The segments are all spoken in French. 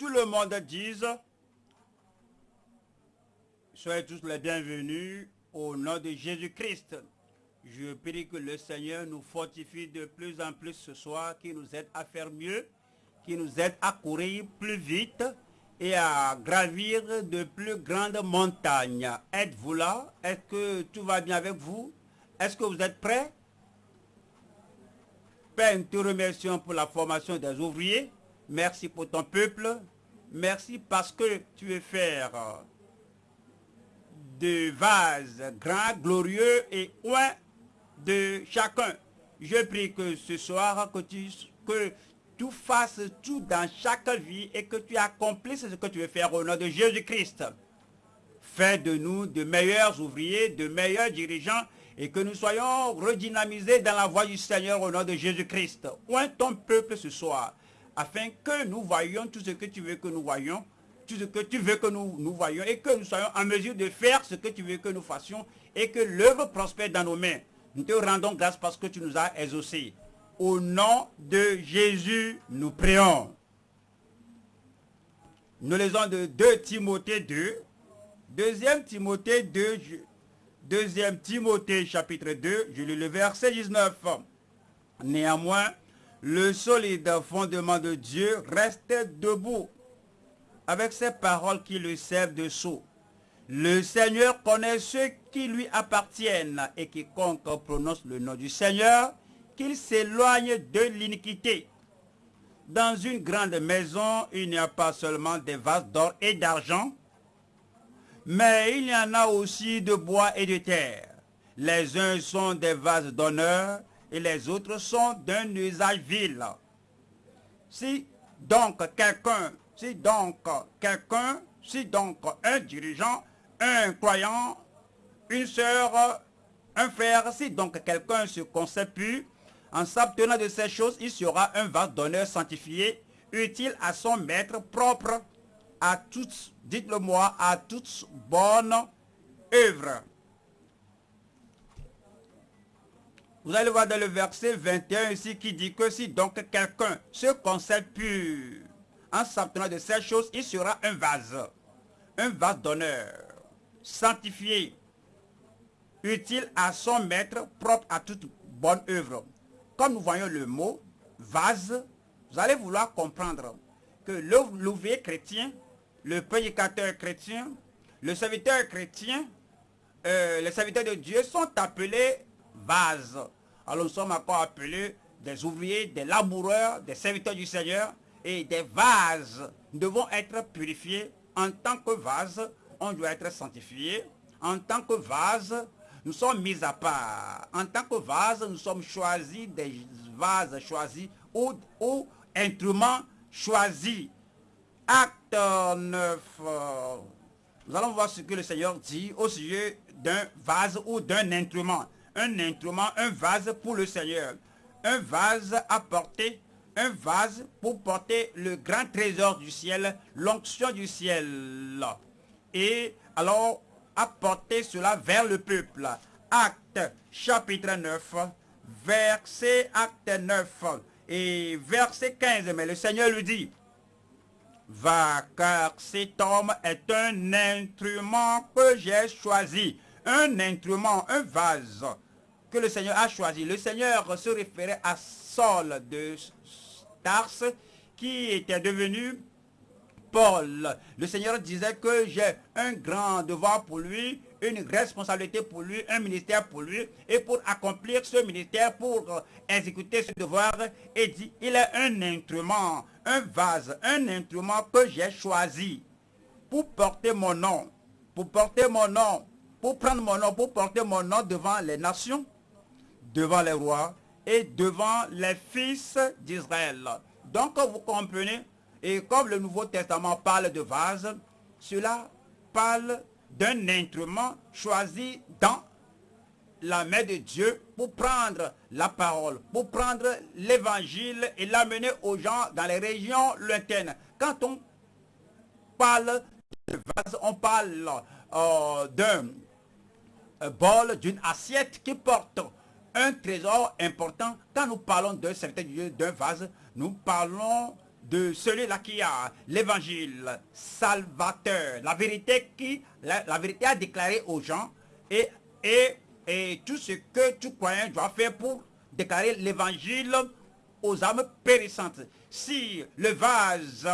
tout le monde dise, soyez tous les bienvenus au nom de Jésus-Christ. Je prie que le Seigneur nous fortifie de plus en plus ce soir, qui nous aide à faire mieux, qui nous aide à courir plus vite et à gravir de plus grandes montagnes. Êtes-vous là? Est-ce que tout va bien avec vous? Est-ce que vous êtes prêts? Père, nous te remercions pour la formation des ouvriers. Merci pour ton peuple. Merci parce que tu veux faire de vases grands, glorieux et loin de chacun. Je prie que ce soir, que tu, que tu fasses tout dans chaque vie et que tu accomplisses ce que tu veux faire au nom de Jésus-Christ. Fais de nous de meilleurs ouvriers, de meilleurs dirigeants et que nous soyons redynamisés dans la voie du Seigneur au nom de Jésus-Christ. Oint ton peuple ce soir, afin que nous voyions tout ce que tu veux que nous voyions, tout ce que tu veux que nous, nous voyions, et que nous soyons en mesure de faire ce que tu veux que nous fassions, et que l'œuvre prospère dans nos mains. Nous te rendons grâce parce que tu nous as exaucés. Au nom de Jésus, nous prions. Nous lisons de 2 Timothée 2, 2 Timothée 2, 2 Timothée chapitre 2, je lis le verset 19. Néanmoins, le solide fondement de Dieu reste debout avec ces paroles qui le servent de sceau. Le Seigneur connaît ceux qui lui appartiennent et quiconque prononce le nom du Seigneur, qu'il s'éloigne de l'iniquité. Dans une grande maison, il n'y a pas seulement des vases d'or et d'argent, mais il y en a aussi de bois et de terre. Les uns sont des vases d'honneur et les autres sont d'un usage vil. Si donc quelqu'un, si donc quelqu'un, si donc un dirigeant, un croyant, une sœur, un frère, si donc quelqu'un se plus, en s'abtenant de ces choses, il sera un vase d'honneur sanctifié, utile à son maître, propre à toutes, dites-le moi, à toutes bonnes œuvres. Vous allez voir dans le verset 21 ici qui dit que si donc quelqu'un se concède pur en s'abtenant de ces choses, il sera un vase, un vase d'honneur, sanctifié, utile à son maître, propre à toute bonne œuvre. Comme nous voyons le mot vase, vous allez vouloir comprendre que l'ouvrier chrétien, le prédicateur chrétien, le serviteur chrétien, euh, les serviteurs de Dieu sont appelés vases. Alors nous sommes encore appelés des ouvriers, des laboureurs, des serviteurs du Seigneur et des vases. Nous devons être purifiés. En tant que vase, on doit être sanctifié. En tant que vase, nous sommes mis à part. En tant que vase, nous sommes choisis, des vases choisis ou, ou instruments choisis. Acte 9. Nous allons voir ce que le Seigneur dit au sujet d'un vase ou d'un instrument. Un instrument, un vase pour le Seigneur. Un vase à porter, un vase pour porter le grand trésor du ciel, l'onction du ciel. Et alors, apporter cela vers le peuple. Acte chapitre 9, verset acte 9 et verset 15. Mais le Seigneur lui dit, va car cet homme est un instrument que j'ai choisi. Un instrument, un vase que le Seigneur a choisi. Le Seigneur se référait à Saul de Tars qui était devenu Paul. Le Seigneur disait que j'ai un grand devoir pour lui, une responsabilité pour lui, un ministère pour lui. Et pour accomplir ce ministère, pour exécuter ce devoir, il dit, il est un instrument, un vase, un instrument que j'ai choisi pour porter mon nom, pour porter mon nom, pour prendre mon nom, pour porter mon nom devant les nations, devant les rois et devant les fils d'Israël. Donc, vous comprenez, et comme le Nouveau Testament parle de vase, cela parle d'un instrument choisi dans la main de Dieu pour prendre la parole, pour prendre l'évangile et l'amener aux gens dans les régions lointaines. Quand on parle de vase, on parle euh, d'un bol, d'une assiette qui porte un trésor important. Quand nous parlons d'un certain d'un vase, nous parlons de celui-là qui a l'évangile salvateur, la vérité qui, la, vérité a déclaré aux gens et, et, et tout ce que tout croyant doit faire pour déclarer l'évangile aux âmes périssantes. Si le vase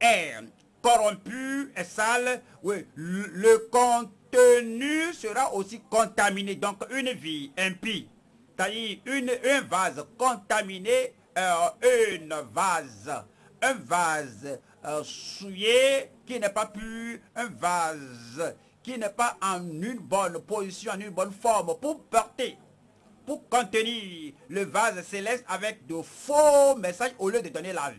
est corrompu, est sale, oui, le contenu sera aussi contaminé. Donc une vie impie, c'est-à-dire une, un vase contaminé, euh, une vase, un vase euh, souillé qui n'est pas pu, un vase qui n'est pas en une bonne position, en une bonne forme pour porter pour contenir le vase céleste avec de faux messages au lieu de donner la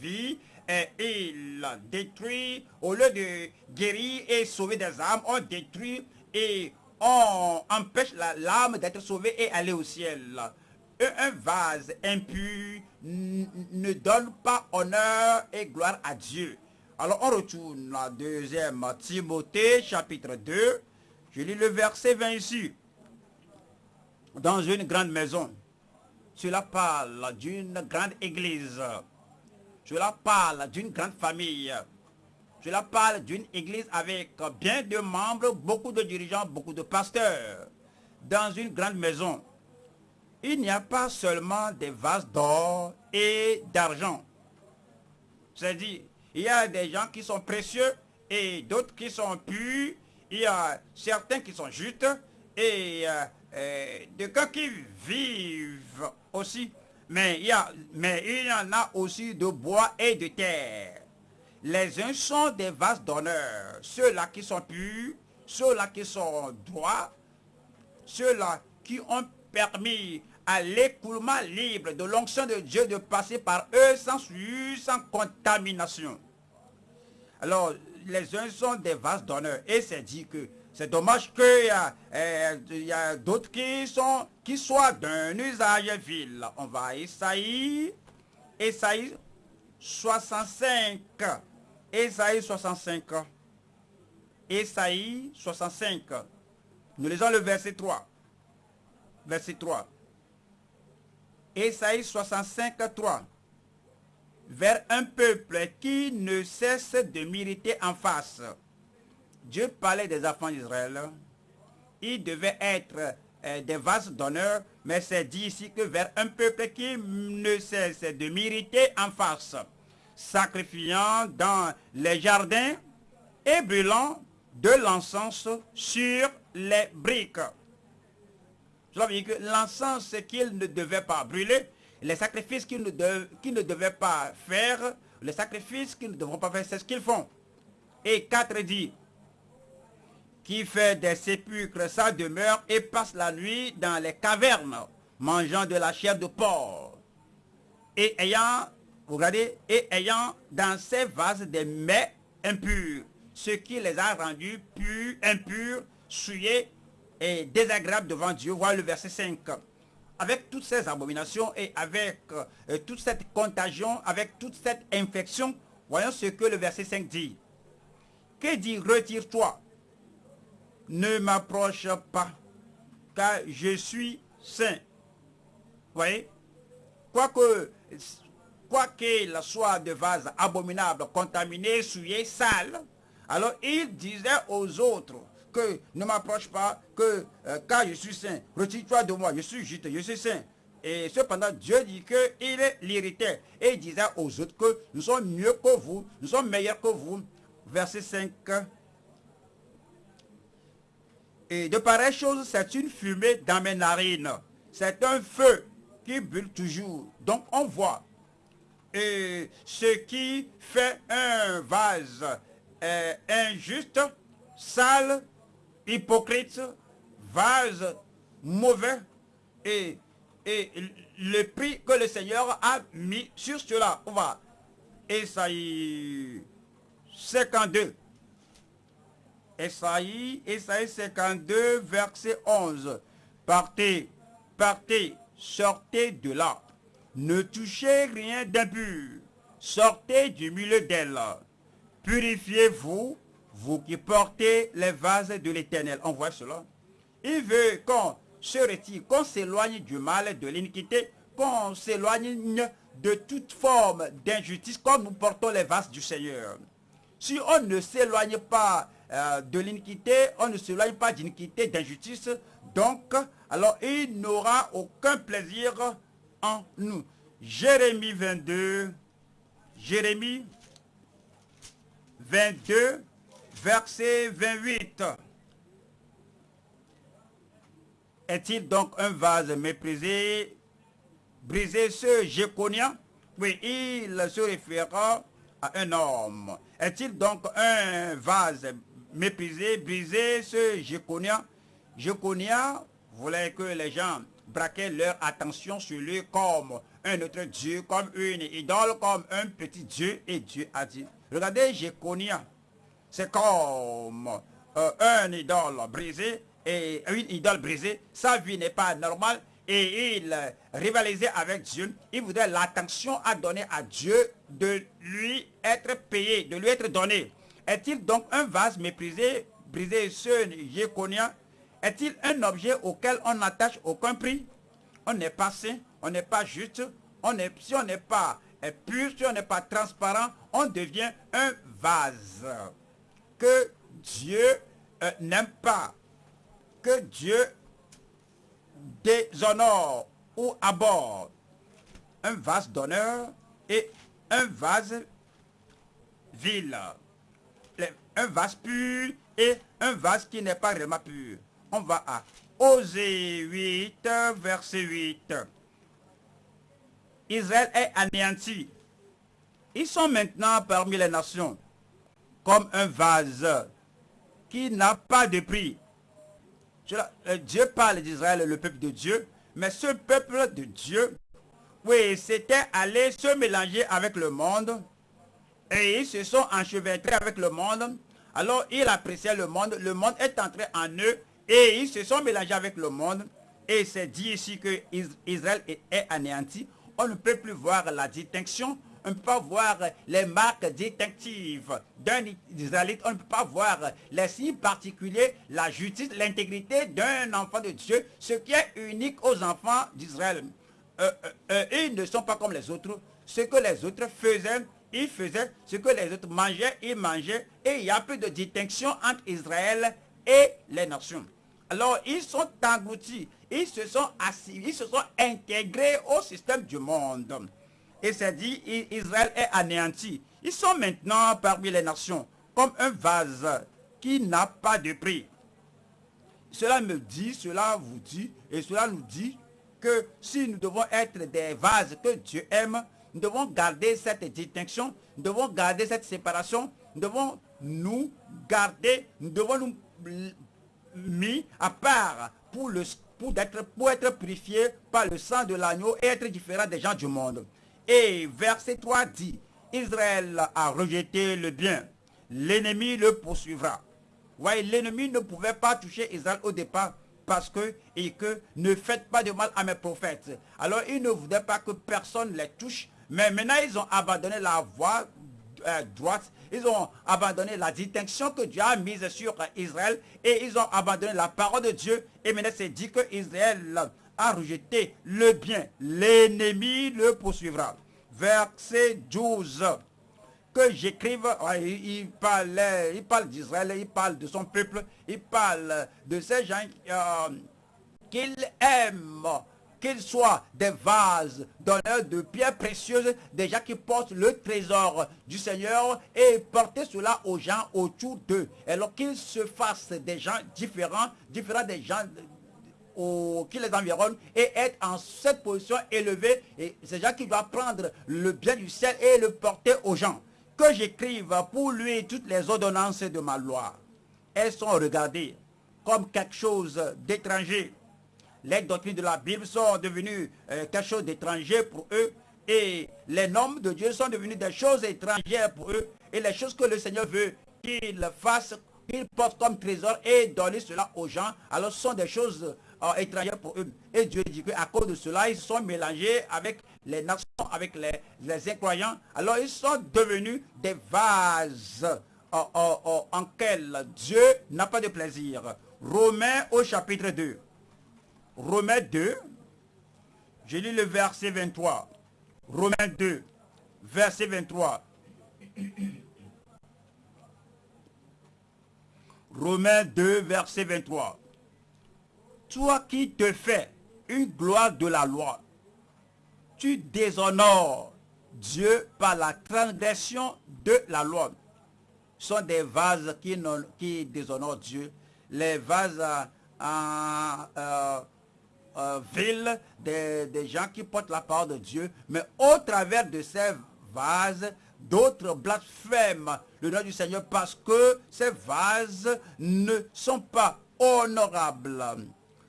vie. Et il détruit, au lieu de guérir et sauver des âmes, on détruit et on empêche l'âme d'être sauvée et aller au ciel. Un vase impur ne donne pas honneur et gloire à Dieu. Alors on retourne à 2 Timothée chapitre 2. Je lis le verset 20 ici dans une grande maison. Cela parle d'une grande église. Cela parle d'une grande famille. Cela parle d'une église avec bien de membres, beaucoup de dirigeants, beaucoup de pasteurs. Dans une grande maison, il n'y a pas seulement des vases d'or et d'argent. C'est-à-dire, il y a des gens qui sont précieux et d'autres qui sont purs. Il y a certains qui sont justes et euh, euh, de cas qui vivent aussi. Mais il, y a, mais il y en a aussi de bois et de terre. Les uns sont des vases d'honneur, ceux-là qui sont purs, ceux-là qui sont droits, ceux-là qui ont permis à l'écoulement libre de l'onction de Dieu de passer par eux sans sans contamination. Alors, les uns sont des vases d'honneur. Et c'est dit que c'est dommage qu'il y a, eh, a d'autres qui, sont, qui soient d'un usage vil. On va à Esaïe, Esaïe 65. Esaïe 65. Esaïe 65. Nous lisons le verset 3. Verset 3. Esaïe 65, 3. Vers un peuple qui ne cesse de m'irriter en face Dieu parlait des enfants d'Israël. Ils devaient être euh, des vases d'honneur, mais c'est dit ici que vers un peuple qui ne cesse de m'irriter en face, sacrifiant dans les jardins et brûlant de l'encens sur les briques. Cela veut que l'encens qu'ils ne devaient pas brûler, les sacrifices qu'ils ne, ne devaient pas faire, les sacrifices qu'ils ne devront pas faire, c'est ce qu'ils font. Et 4 dit, qui fait des sépulcres sa demeure et passe la nuit dans les cavernes, mangeant de la chair de porc. Et ayant, regardez, et ayant dans ses vases des mets impurs, ce qui les a rendus purs, impurs, souillés et désagréables devant Dieu. Voilà le verset 5 avec toutes ces abominations et avec euh, toute cette contagion, avec toute cette infection, voyons ce que le verset 5 dit. Que dit retire-toi ne m'approche pas, car je suis saint. Vous voyez? Quoique, quoi qu'il soit de vase abominable, contaminé, souillé, sale, alors il disait aux autres que ne m'approche pas, que euh, car je suis saint, retire-toi de moi, je suis juste, je suis saint. Et cependant, Dieu dit qu'il l'irritait. Et il disait aux autres que nous sommes mieux que vous, nous sommes meilleurs que vous. Verset 5 et de pareilles choses, c'est une fumée dans mes narines. C'est un feu qui brûle toujours. Donc on voit. Et ce qui fait un vase injuste, sale, hypocrite, vase mauvais, et, et le prix que le Seigneur a mis sur cela. On va. Esaïe 52. Esaïe, Esaïe 52, verset 11. Partez, partez, sortez de là. Ne touchez rien d'impur. Sortez du milieu d'elle. Purifiez-vous, vous qui portez les vases de l'éternel. On voit cela. Il veut qu'on se retire, qu'on s'éloigne du mal, de l'iniquité, qu'on s'éloigne de toute forme d'injustice comme nous portons les vases du Seigneur. Si on ne s'éloigne pas euh, de l'iniquité, on ne s'éloigne pas d'iniquité, d'injustice, donc, alors il n'aura aucun plaisir en nous. Jérémie 22, Jérémie 22, verset 28. Est-il donc un vase méprisé, brisé ce Jéconia? Oui, il se référera à un homme. Est-il donc un vase méprisé, brisé ce Jéconia? Jéconia voulait que les gens braquaient leur attention sur lui comme un autre Dieu, comme une idole, comme un petit Dieu. Et Dieu a dit, regardez Jéconia, c'est comme euh, un idole brisé et une idole brisée. Sa vie n'est pas normale et il rivalisait avec Dieu. Il voudrait l'attention à donner à Dieu de lui être payé, de lui être donné. Est-il donc un vase méprisé, brisé, ce Jéconia? Est-il un objet auquel on n'attache aucun prix? On n'est pas saint, on n'est pas juste, on si on n'est pas pur, si on n'est pas transparent, on devient un vase que Dieu euh, n'aime pas, que Dieu déshonore ou aborde. Un vase d'honneur et un vase vil. Un vase pur et un vase qui n'est pas vraiment pur. On va à Osée 8, verset 8. Israël est anéanti. Ils sont maintenant parmi les nations comme un vase qui n'a pas de prix. Euh, Dieu parle d'Israël, le peuple de Dieu, mais ce peuple de Dieu, oui, c'était allé se mélanger avec le monde et ils se sont enchevêtrés avec le monde. Alors ils appréciaient le monde, le monde est entré en eux et ils se sont mélangés avec le monde. Et c'est dit ici que Israël est anéanti. On ne peut plus voir la distinction on ne peut pas voir les marques distinctives d'un Israélite, on ne peut pas voir les signes particuliers, la justice, l'intégrité d'un enfant de Dieu, ce qui est unique aux enfants d'Israël. Euh, euh, euh, ils ne sont pas comme les autres. Ce que les autres faisaient, ils faisaient. Ce que les autres mangeaient, ils mangeaient. Et il y a peu de distinction entre Israël et les nations. Alors, ils sont engloutis, ils se sont assis, ils se sont intégrés au système du monde. Et c'est dit, Israël est anéanti. Ils sont maintenant parmi les nations comme un vase qui n'a pas de prix. Cela me dit, cela vous dit, et cela nous dit que si nous devons être des vases que Dieu aime, nous devons garder cette distinction, nous devons garder cette séparation, nous devons nous garder, nous devons nous mis à part pour, le, pour, être, pour être purifiés par le sang de l'agneau et être différents des gens du monde. Et verset 3 dit, Israël a rejeté le bien, l'ennemi le poursuivra. Voyez, l'ennemi ne pouvait pas toucher Israël au départ parce que, et que ne faites pas de mal à mes prophètes. Alors, il ne voulait pas que personne les touche, mais maintenant ils ont abandonné la voie euh, droite, ils ont abandonné la distinction que Dieu a mise sur Israël et ils ont abandonné la parole de Dieu. Et maintenant c'est dit que Israël a rejeté le bien, l'ennemi le poursuivra. Verset 12. Que j'écrive, il parle, il parle d'Israël, il parle de son peuple, il parle de ces gens euh, qu'il aime, qu'ils soient des vases d'honneur de pierres précieuses, des gens qui portent le trésor du Seigneur et porter cela aux gens autour d'eux. Alors qu'ils se fassent des gens différents, différents des gens qui les environnent et être en cette position élevée. Et c'est gens qui doivent prendre le bien du ciel et le porter aux gens. Que j'écrive pour lui toutes les ordonnances de ma loi. Elles sont regardées comme quelque chose d'étranger. Les doctrines de la Bible sont devenues euh, quelque chose d'étranger pour eux. Et les normes de Dieu sont devenues des choses étrangères pour eux. Et les choses que le Seigneur veut qu'ils fassent, qu'ils portent comme trésor et donnent cela aux gens. Alors ce sont des choses étrangères pour eux. Et Dieu dit qu'à cause de cela, ils sont mélangés avec les nations, avec les, incroyants. Alors ils sont devenus des vases en, en, en, Dieu n'a pas de plaisir. Romains au chapitre 2. Romains 2, je lis le verset 23. Romains 2, verset 23. Romains 2, verset 23. Toi qui te fais une gloire de la loi, tu déshonores Dieu par la transgression de la loi. Ce sont des vases qui, déshonorent Dieu. Les vases en euh, euh, ville, des, gens qui portent la parole de Dieu. Mais au travers de ces vases, d'autres blasphèment le nom du Seigneur parce que ces vases ne sont pas honorables.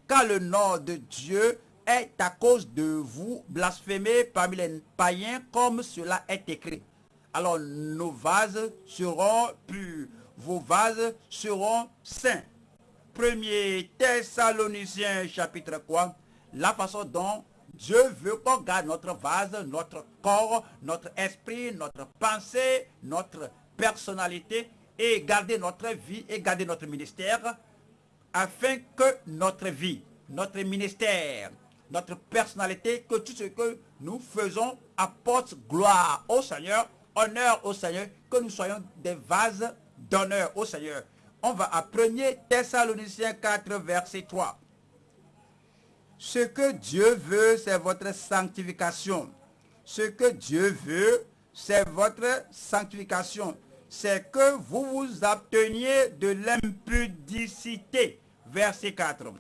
Car le nom de Dieu est à cause de vous blasphémé parmi les païens comme cela est écrit. Alors nos vases seront purs, vos vases seront saints. Premier Thessaloniciens chapitre 3, la façon dont Dieu veut qu'on garde notre vase, notre corps, notre esprit, notre pensée, notre personnalité et garder notre vie et garder notre ministère afin que notre vie, notre ministère, notre personnalité, que tout ce que nous faisons apporte gloire au Seigneur, honneur au Seigneur, que nous soyons des vases d'honneur au Seigneur. On va à 1 Thessaloniciens 4, verset 3. Ce que Dieu veut, c'est votre sanctification. Ce que Dieu veut, c'est votre sanctification. C'est que vous vous abteniez de l'impudicité. Verset 4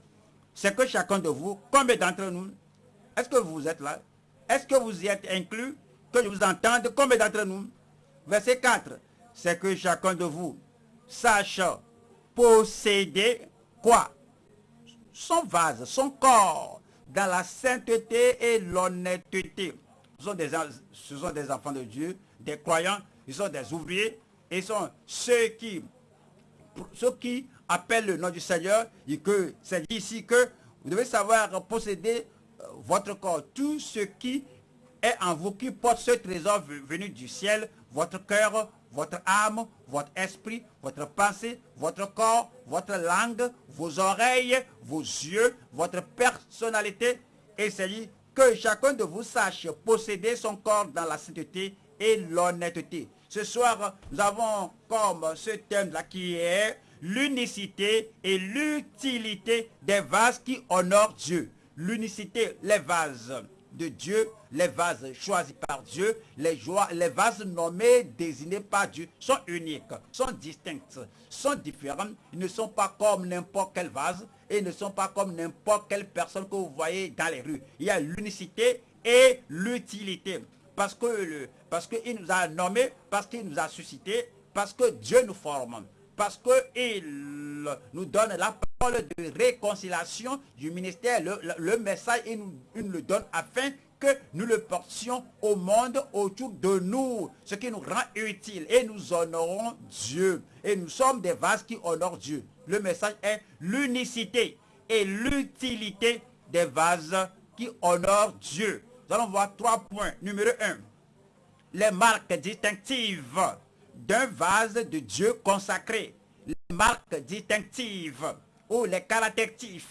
c'est que chacun de vous, combien d'entre nous, est-ce que vous êtes là? Est-ce que vous y êtes inclus? Que je vous entende, combien d'entre nous? Verset 4, c'est que chacun de vous sache posséder quoi? Son vase, son corps, dans la sainteté et l'honnêteté. Ce sont, des, ce sont des enfants de Dieu, des croyants, ils sont des ouvriers, ils sont ceux qui, ceux qui appelle le nom du Seigneur et que c'est ici que vous devez savoir posséder euh, votre corps, tout ce qui est en vous, qui porte ce trésor venu du ciel, votre cœur, votre âme, votre esprit, votre pensée, votre corps, votre langue, vos oreilles, vos yeux, votre personnalité. Dit que chacun de vous sache posséder son corps dans la sainteté et l'honnêteté. Ce soir, nous avons comme ce thème-là qui est l'unicité et l'utilité des vases qui honorent Dieu. L'unicité, les vases de Dieu, les vases choisis par Dieu, les, joies, les vases nommés, désignés par Dieu, sont uniques, sont distincts, sont différents. Ils ne sont pas comme n'importe quel vase et ne sont pas comme n'importe quelle personne que vous voyez dans les rues. Il y a l'unicité et l'utilité. Parce que parce qu'il nous a nommés, parce qu'il nous a suscité, parce que Dieu nous forme parce qu'il nous donne la parole de réconciliation du ministère, le, message, il nous, le donne afin que nous le portions au monde autour de nous, ce qui nous rend utile. Et nous honorons Dieu. Et nous sommes des vases qui honorent Dieu. Le message est l'unicité et l'utilité des vases qui honorent Dieu. Nous allons voir trois points. Numéro un, les marques distinctives d'un vase de Dieu consacré. Les marques distinctives ou les caractéristiques,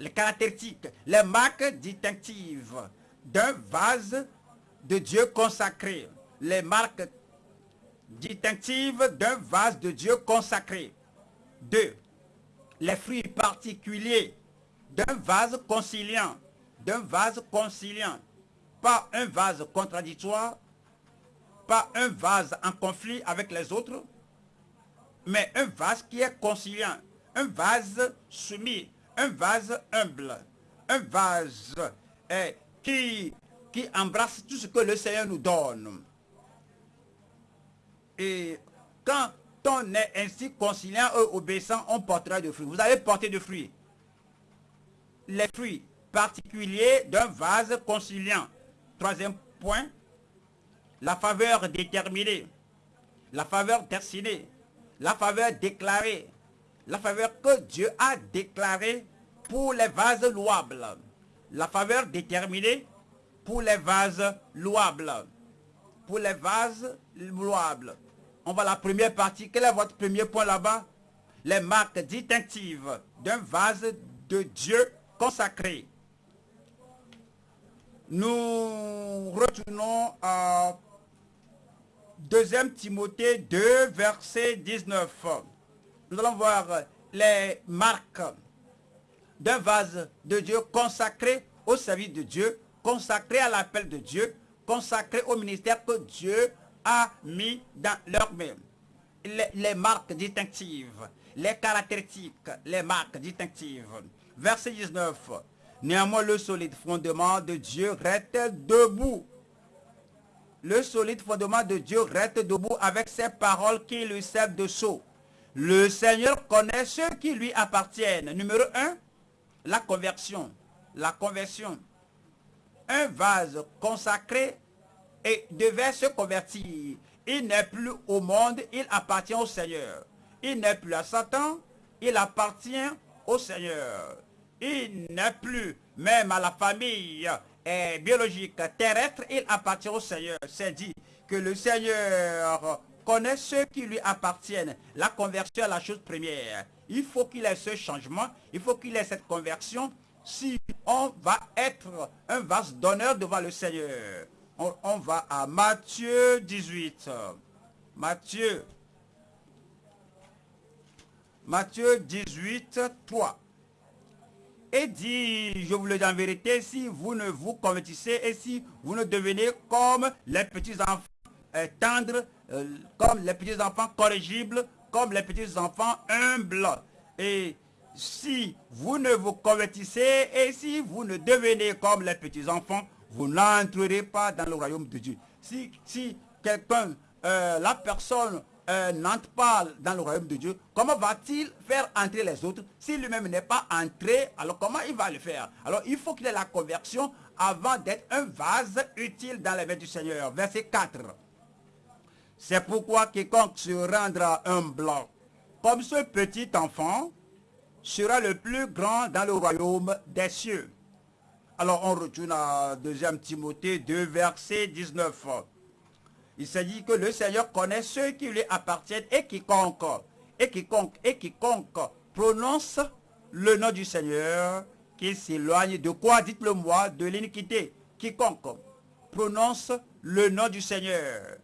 les caractéristiques, les marques distinctives d'un vase de Dieu consacré. Les marques distinctives d'un vase de Dieu consacré. Deux, les fruits particuliers d'un vase conciliant, d'un vase conciliant, pas un vase contradictoire, pas un vase en conflit avec les autres, mais un vase qui est conciliant, un vase soumis, un vase humble, un vase eh, qui, qui embrasse tout ce que le Seigneur nous donne. Et quand on est ainsi conciliant et obéissant, on portera de fruits. Vous allez porter de fruits. Les fruits particuliers d'un vase conciliant. Troisième point, la faveur déterminée, la faveur destinée, la faveur déclarée, la faveur que Dieu a déclarée pour les vases louables, la faveur déterminée pour les vases louables, pour les vases louables. On va la première partie. Quel est votre premier point là-bas? Les marques distinctives d'un vase de Dieu consacré. Nous retournons à 2 Timothée 2, verset 19. Nous allons voir les marques d'un vase de Dieu consacré au service de Dieu, consacré à l'appel de Dieu, consacré au ministère que Dieu a mis dans leur main. Les, marques distinctives, les caractéristiques, les marques distinctives. Verset 19. Néanmoins, le solide fondement de Dieu reste debout. Le solide fondement de Dieu reste debout avec ses paroles qui lui servent de sceau. Le Seigneur connaît ceux qui lui appartiennent. Numéro 1, la conversion. La conversion. Un vase consacré et devait se convertir. Il n'est plus au monde, il appartient au Seigneur. Il n'est plus à Satan, il appartient au Seigneur. Il n'est plus même à la famille eh, biologique terrestre, il appartient au Seigneur. C'est dit que le Seigneur connaît ceux qui lui appartiennent. La conversion est la chose première. Il faut qu'il ait ce changement, il faut qu'il ait cette conversion si on va être un vase d'honneur devant le Seigneur. On, va à Matthieu 18. Matthieu. Matthieu 18, 3. Et dit, je vous le dis en vérité, si vous ne vous convertissez et si vous ne devenez comme les petits enfants euh, tendres, euh, comme les petits enfants corrigibles, comme les petits enfants humbles. Et si vous ne vous convertissez et si vous ne devenez comme les petits enfants, vous n'entrerez pas dans le royaume de Dieu. Si, si quelqu'un, euh, la personne euh, n'entre pas dans le royaume de Dieu, comment va-t-il faire entrer les autres Si lui-même n'est pas entré, alors comment il va le faire? Alors il faut qu'il ait la conversion avant d'être un vase utile dans les mains du Seigneur. Verset 4. C'est pourquoi quiconque se rendra un blanc comme ce petit enfant sera le plus grand dans le royaume des cieux. Alors on retourne à 2 Timothée 2, verset 19. Il s'agit que le Seigneur connaît ceux qui lui appartiennent et quiconque, et quiconque, et quiconque prononce le nom du Seigneur, qu'il s'éloigne de quoi Dites-le moi, de l'iniquité. Quiconque prononce le nom du Seigneur.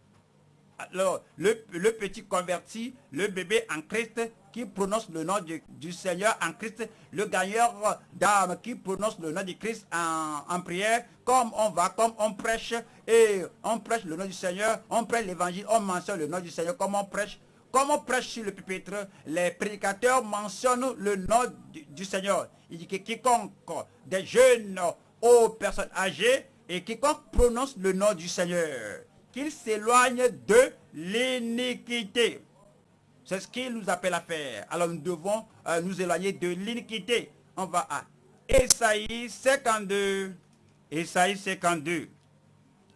Alors, le, petit converti, le bébé en Christ, qui prononce le nom du, Seigneur en Christ, le gagneur d'âme qui prononce le nom du Christ en, prière, comme on va, comme on prêche, et on prêche le nom du Seigneur, on prêche l'évangile, on mentionne le nom du Seigneur, comme on prêche, comme on prêche sur le pupitre, les prédicateurs mentionnent le nom du, Seigneur. Il dit que quiconque, des jeunes aux personnes âgées, et quiconque prononce le nom du Seigneur, qu'il s'éloigne de l'iniquité. C'est ce qu'il nous appelle à faire. Alors nous devons euh, nous éloigner de l'iniquité. On va à Esaïe 52. Esaïe 52.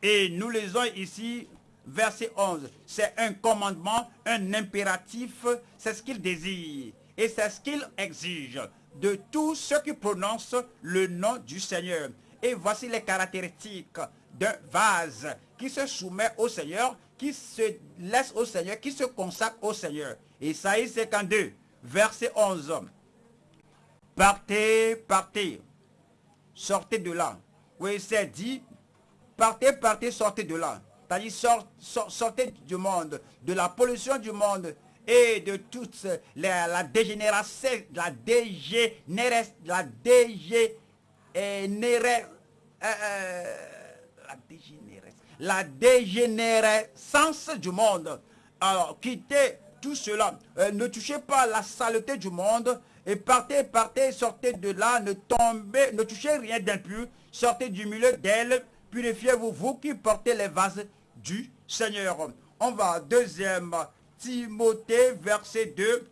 Et nous lisons ici verset 11. C'est un commandement, un impératif. C'est ce qu'il désire. Et c'est ce qu'il exige de tous ceux qui prononcent le nom du Seigneur. Et voici les caractéristiques d'un vase qui se soumet au Seigneur qui se laisse au Seigneur, qui se consacre au Seigneur. Isaïe 52, verset 11. Partez, partez, sortez de là. Oui, c'est dit, partez, partez, sortez de là. C'est-à-dire, sortez du monde, de la pollution du monde et de toute la, dégénération, la dégénérescence, la dégénérescence, euh, euh, la la dégénérescence du monde. Alors, quittez tout cela. Euh, ne touchez pas la saleté du monde. Et partez, partez, sortez de là. Ne tombez, ne touchez rien d'impur. Sortez du milieu d'elle. Purifiez-vous, vous qui portez les vases du Seigneur. On va à deuxième Timothée, verset 2.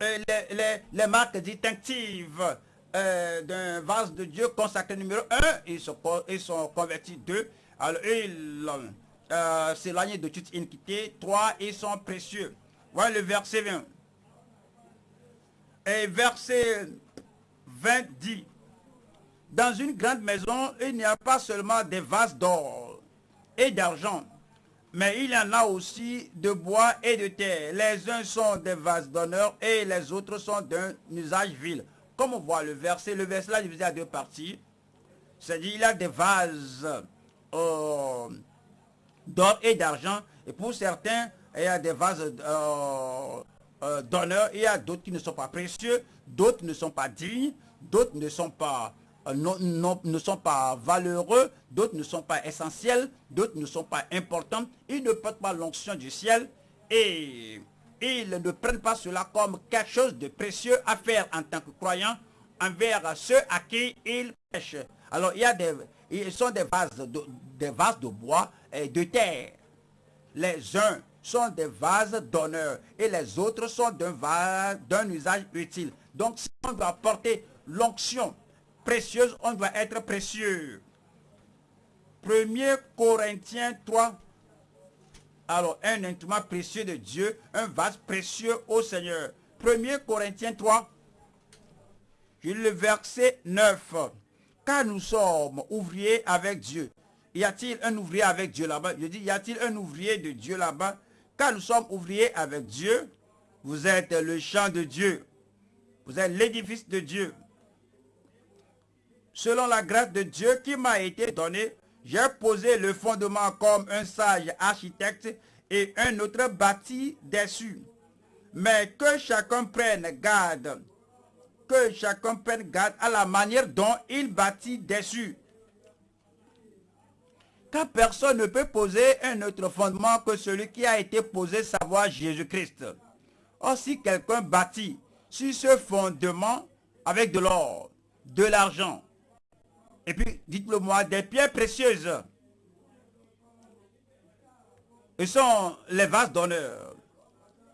les, les, les marques distinctives euh, d'un vase de Dieu consacré numéro 1, ils ils sont convertis 2. Alors ils euh, s'éloignent de toute iniquité. 3, ils sont précieux. Voilà le verset 20. Et verset 20 dit, dans une grande maison, il n'y a pas seulement des vases d'or et d'argent, mais il y en a aussi de bois et de terre. Les uns sont des vases d'honneur et les autres sont d'un usage vil comme on voit le verset, le verset là divisé à deux parties. C'est-à-dire, il y a des vases euh, d'or et d'argent. Et pour certains, il y a des vases euh, euh, d'honneur. Il y a d'autres qui ne sont pas précieux, d'autres ne sont pas dignes, d'autres ne sont pas ne sont pas valeureux, d'autres ne sont pas essentiels, d'autres ne sont pas importants. Ils ne portent pas l'onction du ciel et ils ne prennent pas cela comme quelque chose de précieux à faire en tant que croyant envers ceux à qui ils pêchent. Alors il y a des, ils sont des vases de, des vases de bois et de terre. Les uns sont des vases d'honneur et les autres sont d'un usage utile. Donc si on doit porter l'onction précieuse, on doit être précieux. 1 Corinthiens 3. Alors, un instrument précieux de Dieu, un vase précieux au Seigneur. 1 Corinthiens 3, le verset 9. Car nous sommes ouvriers avec Dieu. Y a-t-il un ouvrier avec Dieu là-bas? Je dis, y a-t-il un ouvrier de Dieu là-bas? Car nous sommes ouvriers avec Dieu. Vous êtes le champ de Dieu. Vous êtes l'édifice de Dieu. Selon la grâce de Dieu qui m'a été donnée, j'ai posé le fondement comme un sage architecte et un autre bâti dessus. Mais que chacun prenne garde que chacun prenne garde à la manière dont il bâtit dessus. Car personne ne peut poser un autre fondement que celui qui a été posé, savoir Jésus-Christ. Or, si quelqu'un bâtit sur ce fondement avec de l'or, de l'argent, et puis, dites-le moi, des pierres précieuses, ce sont les vases d'honneur,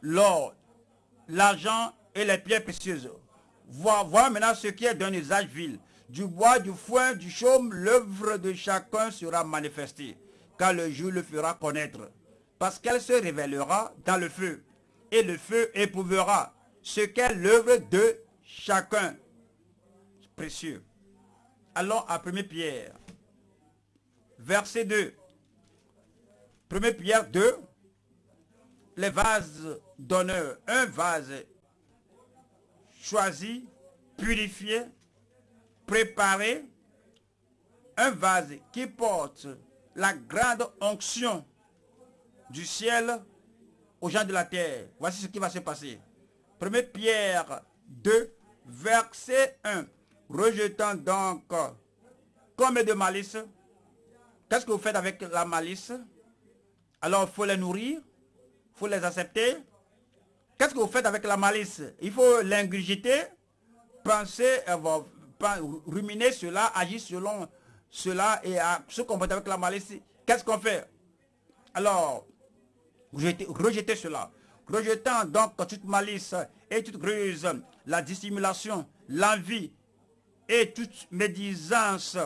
l'or, l'argent et les pierres précieuses. Voir, maintenant ce qui est d'un usage vil. Du bois, du foin, du chaume, l'œuvre de chacun sera manifestée, car le jour le fera connaître. Parce qu'elle se révélera dans le feu, et le feu éprouvera ce qu'est l'œuvre de chacun. Précieux. Allons à 1 Pierre, verset 2. 1 Pierre 2, les vases d'honneur. Un vase choisi, purifié, préparé, un vase qui porte la grande onction du ciel aux gens de la terre. Voici ce qui va se passer. 1 Pierre 2, verset 1. Rejetant donc comme de malice. Qu'est-ce que vous faites avec la malice? Alors, il faut les nourrir, il faut les accepter, Qu'est-ce que vous faites avec la malice? Il faut l'ingurgiter, penser, euh, ruminer cela, agir selon cela et se comporter avec la malice. Qu'est-ce qu'on fait? Alors, rejetez, cela. Rejetant donc toute malice et toute ruse, la dissimulation, l'envie et toute médisance.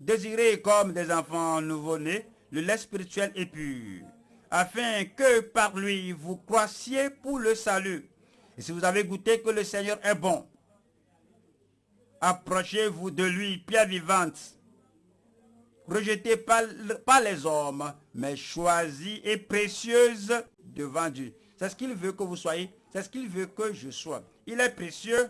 Désirez comme des enfants nouveau-nés le lait spirituel et pur afin que par lui vous croissiez pour le salut. Et si vous avez goûté que le Seigneur est bon, approchez-vous de lui, pierre vivante, rejetée par, par les hommes, mais choisie et précieuse devant Dieu. C'est ce qu'il veut que vous soyez, c'est ce qu'il veut que je sois. Il est précieux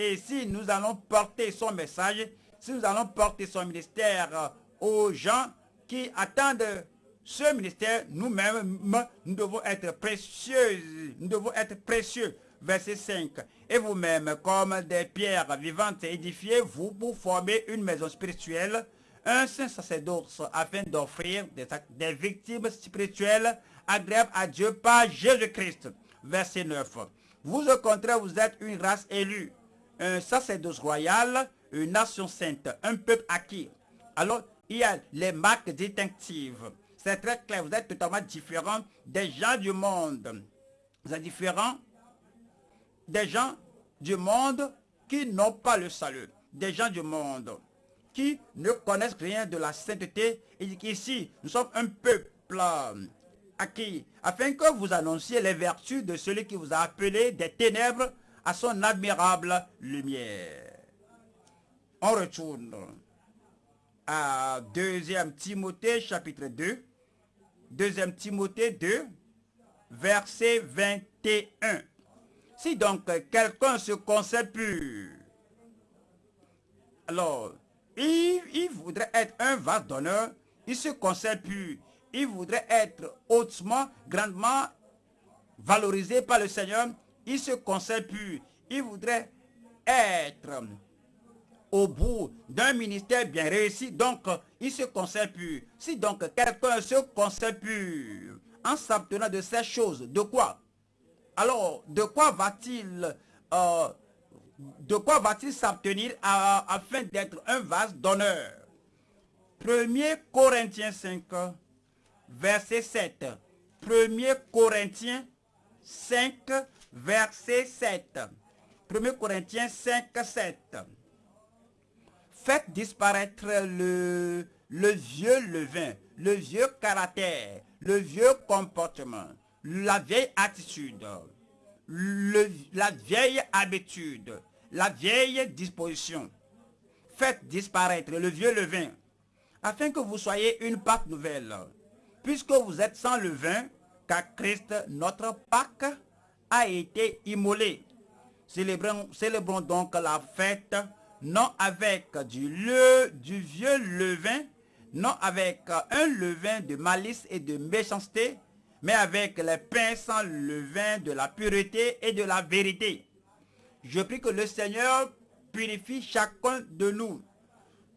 et si nous allons porter son message, si nous allons porter son ministère aux gens qui attendent ce ministère, nous-mêmes, nous devons être précieux. Nous devons être précieux. Verset 5. Et vous-même, comme des pierres vivantes édifiées, vous pour former une maison spirituelle, un saint sacerdoce afin d'offrir des, des victimes spirituelles agréables à Dieu par Jésus-Christ. Verset 9. Vous au contraire, vous êtes une race élue, un sacerdoce royal, une nation sainte, un peuple acquis. Alors, il y a les marques distinctives. C'est très clair, vous êtes totalement différent des gens du monde. Vous êtes différent des gens du monde qui n'ont pas le salut. Des gens du monde qui ne connaissent rien de la sainteté. Et qu'ici, nous sommes un peuple acquis, afin que vous annonciez les vertus de celui qui vous a appelé des ténèbres à son admirable lumière. On retourne à 2 Timothée chapitre 2. Deuxième Timothée 2, verset 21. Si donc quelqu'un se concède pur, alors, il, voudrait être un vase d'honneur, il se concède pur, il voudrait être hautement, grandement valorisé par le Seigneur, il se concède pur, il voudrait être au bout d'un ministère bien réussi, donc il se concède pur. Si donc quelqu'un se concède pur en s'abstenant de ces choses, de quoi? Alors, de quoi va-t-il euh, de quoi va-t-il afin d'être un vase d'honneur? 1er Corinthiens 5, verset 7. 1er Corinthiens 5, verset 7. 1 Corinthiens 5, 7. Faites disparaître le, le vieux levain, le vieux caractère, le vieux comportement, la vieille attitude, la vieille habitude, la vieille disposition. Faites disparaître le vieux levain, afin que vous soyez une Pâque nouvelle, puisque vous êtes sans levain, car Christ, notre Pâque, a été immolé. Célébrons, célébrons donc la fête, non avec du, le, du vieux levain, non avec un levain de malice et de méchanceté, mais avec les pains sans levain de la pureté et de la vérité. Je prie que le Seigneur purifie chacun de nous.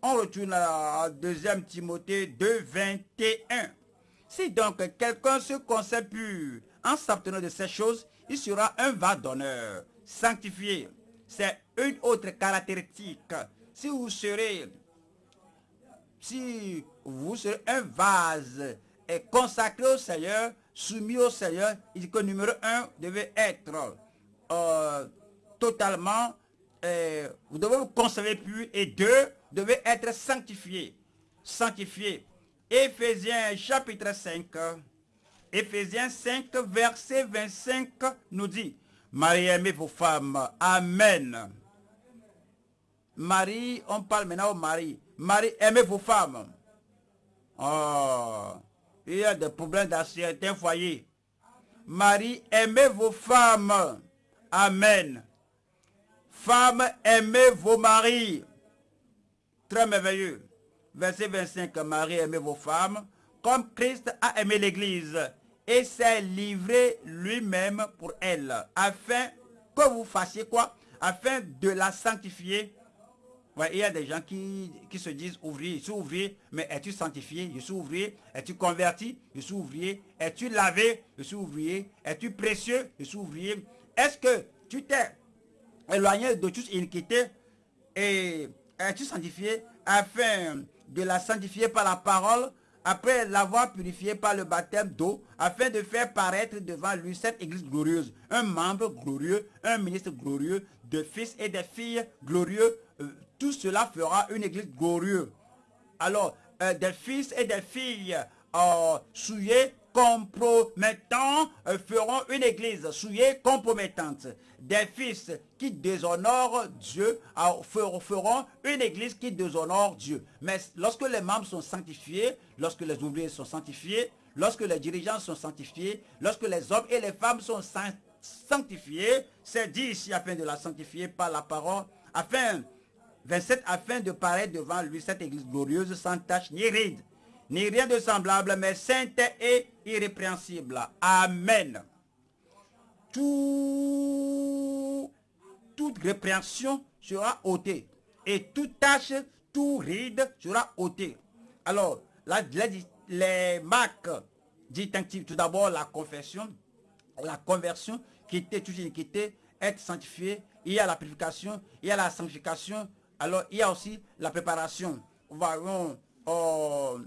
On retourne à 2 Timothée 2, 21. Si donc quelqu'un se pur en s'abtenant de ces choses, sera un vase d'honneur, sanctifié. C'est une autre caractéristique. Si vous serez, si vous serez un vase consacré au Seigneur, soumis au Seigneur, il dit que numéro un devait être euh, totalement, euh, vous devez vous conserver pur et deux, devez être sanctifié. Sanctifié. Éphésiens chapitre 5, Éphésiens 5, verset 25 nous dit, Marie, aimez vos femmes. Amen. Marie, on parle maintenant au mari. Marie, aimez vos femmes. Oh, il y a des problèmes dans certains foyers. Marie, aimez vos femmes. Amen. Femmes, aimez vos maris. Très merveilleux. Verset 25, Marie, aimez vos femmes, comme Christ a aimé l'Église et s'est livré lui-même pour elle, afin que vous fassiez quoi? Afin de la sanctifier. il y a des gens qui, qui se disent ouvrier, je suis ouvrier, mais es-tu sanctifié? Je suis ouvrier. Es-tu converti? Je suis ouvrier. Es-tu lavé? Je suis ouvrier. Es-tu précieux? Je suis ouvrier. Est-ce que tu t'es éloigné de toute iniquité et es-tu sanctifié? Afin de la sanctifier par la parole après l'avoir purifié par le baptême d'eau, afin de faire paraître devant lui cette église glorieuse, un membre glorieux, un ministre glorieux, de fils et des filles glorieux, euh, tout cela fera une église glorieuse. Alors, euh, des fils et des filles euh, souillés compromettants euh, feront une église souillée, compromettante. Des fils qui déshonorent Dieu euh, feront une église qui déshonore Dieu. Mais lorsque les membres sont sanctifiés, lorsque les ouvriers sont sanctifiés, lorsque les dirigeants sont sanctifiés, lorsque les hommes et les femmes sont sanctifiés, c'est dit ici afin de la sanctifier par la parole, afin, 27, afin de paraître devant lui cette église glorieuse sans tache ni ride ni rien de semblable, mais sainte et irrépréhensible. Amen. Tout, toute répréhension sera ôtée. Et toute tâche, tout ride sera ôté. Alors, les, les marques distinctives, tout d'abord la confession, la conversion, quitter toute iniquité, être sanctifié, il y a la purification, il y a la sanctification, alors il y a aussi la préparation. Voyons, oh,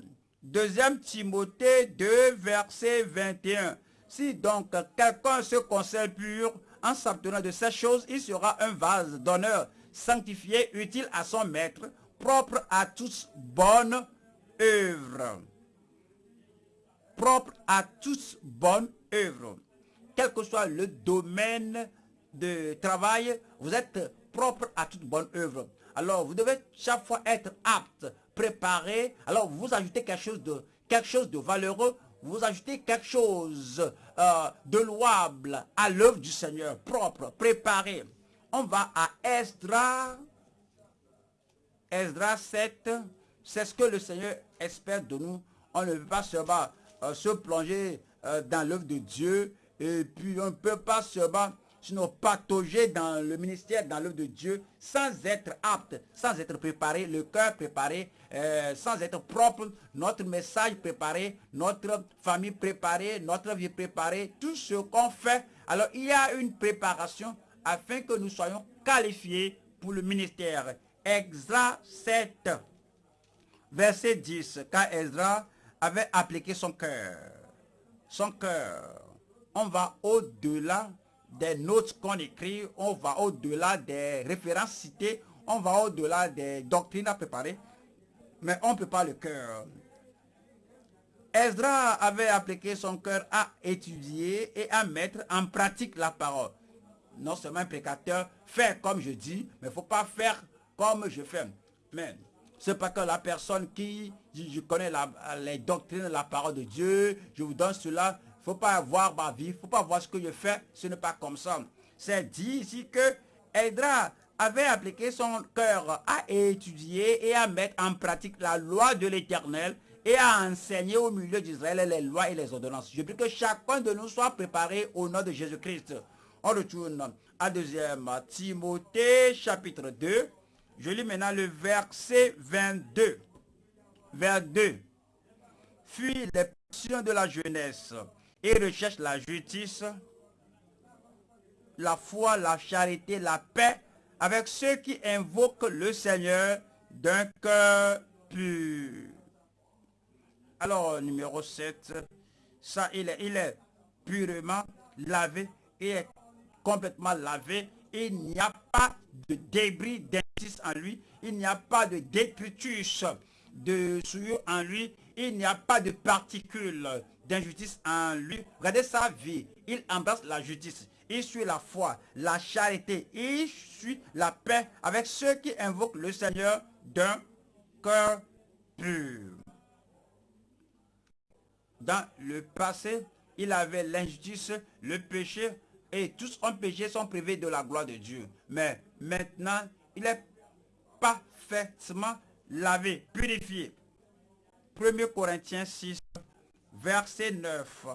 Deuxième Timothée 2, verset 21. Si donc quelqu'un se concerne pur en s'abtenant de ces choses, il sera un vase d'honneur, sanctifié, utile à son maître, propre à toutes bonnes œuvres. Propre à toutes bonnes œuvres. Quel que soit le domaine de travail, vous êtes propre à toute bonne œuvre. Alors, vous devez chaque fois être apte préparer, alors vous ajoutez quelque chose de, quelque chose de valeureux, vous ajoutez quelque chose euh, de louable à l'œuvre du Seigneur, propre, préparé. On va à Esdra, Esdra 7, c'est ce que le Seigneur espère de nous. On ne veut pas seulement euh, se plonger euh, dans l'œuvre de Dieu. Et puis on ne peut pas seulement sinon patauger dans le ministère, dans l'œuvre de Dieu, sans être apte, sans être préparé, le cœur préparé, euh, sans être propre, notre message préparé, notre famille préparée, notre vie préparée, tout ce qu'on fait. Alors, il y a une préparation afin que nous soyons qualifiés pour le ministère. Extra 7, verset 10, quand Ezra avait appliqué son cœur, son cœur, on va au-delà des notes qu'on écrit, on va au-delà des références citées, on va au-delà des doctrines à préparer, mais on ne peut pas le cœur. Ezra avait appliqué son cœur à étudier et à mettre en pratique la parole. Non seulement un précateur fait comme je dis, mais il ne faut pas faire comme je fais. Mais c'est pas que la personne qui, je, connais les doctrines, la parole de Dieu, je vous donne cela, faut pas voir ma vie, faut pas voir ce que je fais, ce n'est pas comme ça. C'est dit ici que Edra avait appliqué son cœur à étudier et à mettre en pratique la loi de l'éternel et à enseigner au milieu d'Israël les lois et les ordonnances. Je prie que chacun de nous soit préparé au nom de Jésus-Christ. On retourne à 2 Timothée chapitre 2. Je lis maintenant le verset 22. Vers 2. Fuis les passions de la jeunesse et recherche la justice, la foi, la charité, la paix avec ceux qui invoquent le Seigneur d'un cœur pur. Alors, numéro 7, ça, il est, il est purement lavé et complètement lavé. Il n'y a pas de débris d'injustice en lui. Il n'y a pas de détritus de souillure en lui. Il n'y a pas de particules d'injustice en lui. Regardez sa vie. Il embrasse la justice. Il suit la foi, la charité. Il suit la paix avec ceux qui invoquent le Seigneur d'un cœur pur. Dans le passé, il avait l'injustice, le péché, et tous ont péché, sont privés de la gloire de Dieu. Mais maintenant, il est parfaitement lavé, purifié. 1 Corinthiens 6, verset 9.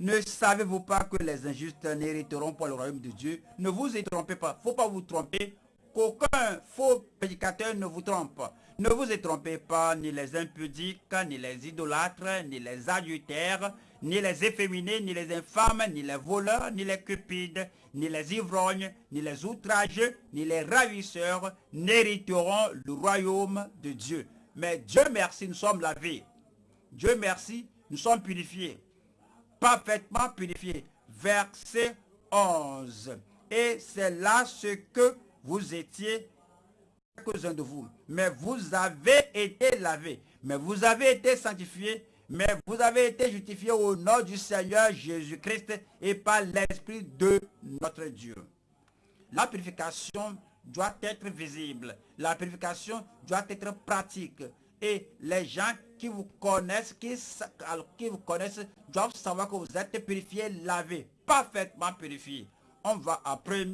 Ne savez-vous pas que les injustes n'hériteront pas le royaume de Dieu Ne vous y trompez pas. faut pas vous tromper. Qu'aucun faux prédicateur ne vous trompe. Ne vous y trompez pas, ni les impudiques, ni les idolâtres, ni les adultères, ni les efféminés, ni les infâmes, ni les voleurs, ni les cupides, ni les ivrognes, ni les outrageux, ni les ravisseurs n'hériteront le royaume de Dieu. Mais Dieu merci, nous sommes lavés. Dieu merci, nous sommes purifiés. Parfaitement purifiés. Verset 11. Et c'est là ce que vous étiez, quelques-uns de vous. Mais vous avez été lavés. Mais vous avez été sanctifiés. Mais vous avez été justifiés au nom du Seigneur Jésus-Christ et par l'Esprit de notre Dieu. La purification doit être visible. La purification doit être pratique. Et les gens qui vous connaissent, qui, qui vous connaissent, doivent savoir que vous êtes purifiés, lavés, parfaitement purifiés. On va à 1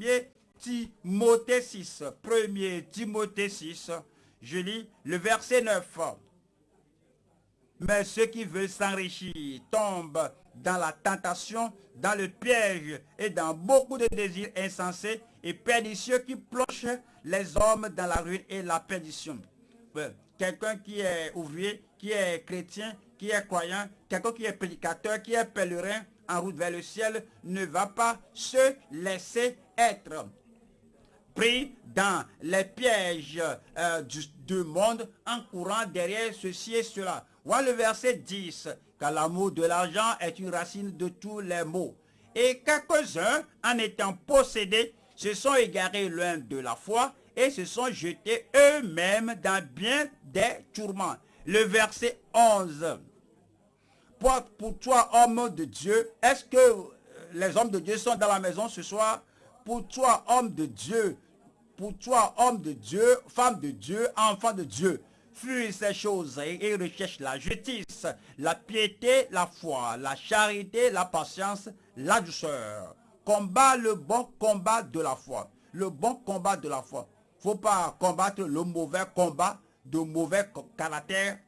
Timothée 6. 1 Timothée 6. Je lis le verset 9. Mais ceux qui veulent s'enrichir tombent dans la tentation, dans le piège et dans beaucoup de désirs insensés et pernicieux qui plongent les hommes dans la ruine et la perdition. Quelqu'un qui est ouvrier, qui est chrétien, qui est croyant, quelqu'un qui est prédicateur, qui est pèlerin en route vers le ciel, ne va pas se laisser être pris dans les pièges euh, du, monde en courant derrière ceci et cela. Voilà le verset 10, car l'amour de l'argent est une racine de tous les maux. Et quelques-uns, en étant possédés, se sont égarés loin de la foi et se sont jetés eux-mêmes dans bien des tourments. Le verset 11. Pour, toi, homme de Dieu, est-ce que euh, les hommes de Dieu sont dans la maison ce soir? Pour toi, homme de Dieu, pour toi, homme de Dieu, femme de Dieu, enfant de Dieu, fuis ces choses et recherche la justice, la piété, la foi, la charité, la patience, la douceur. Combat le bon combat de la foi. Le bon combat de la foi. Faut pas combattre le mauvais combat de mauvais caractère.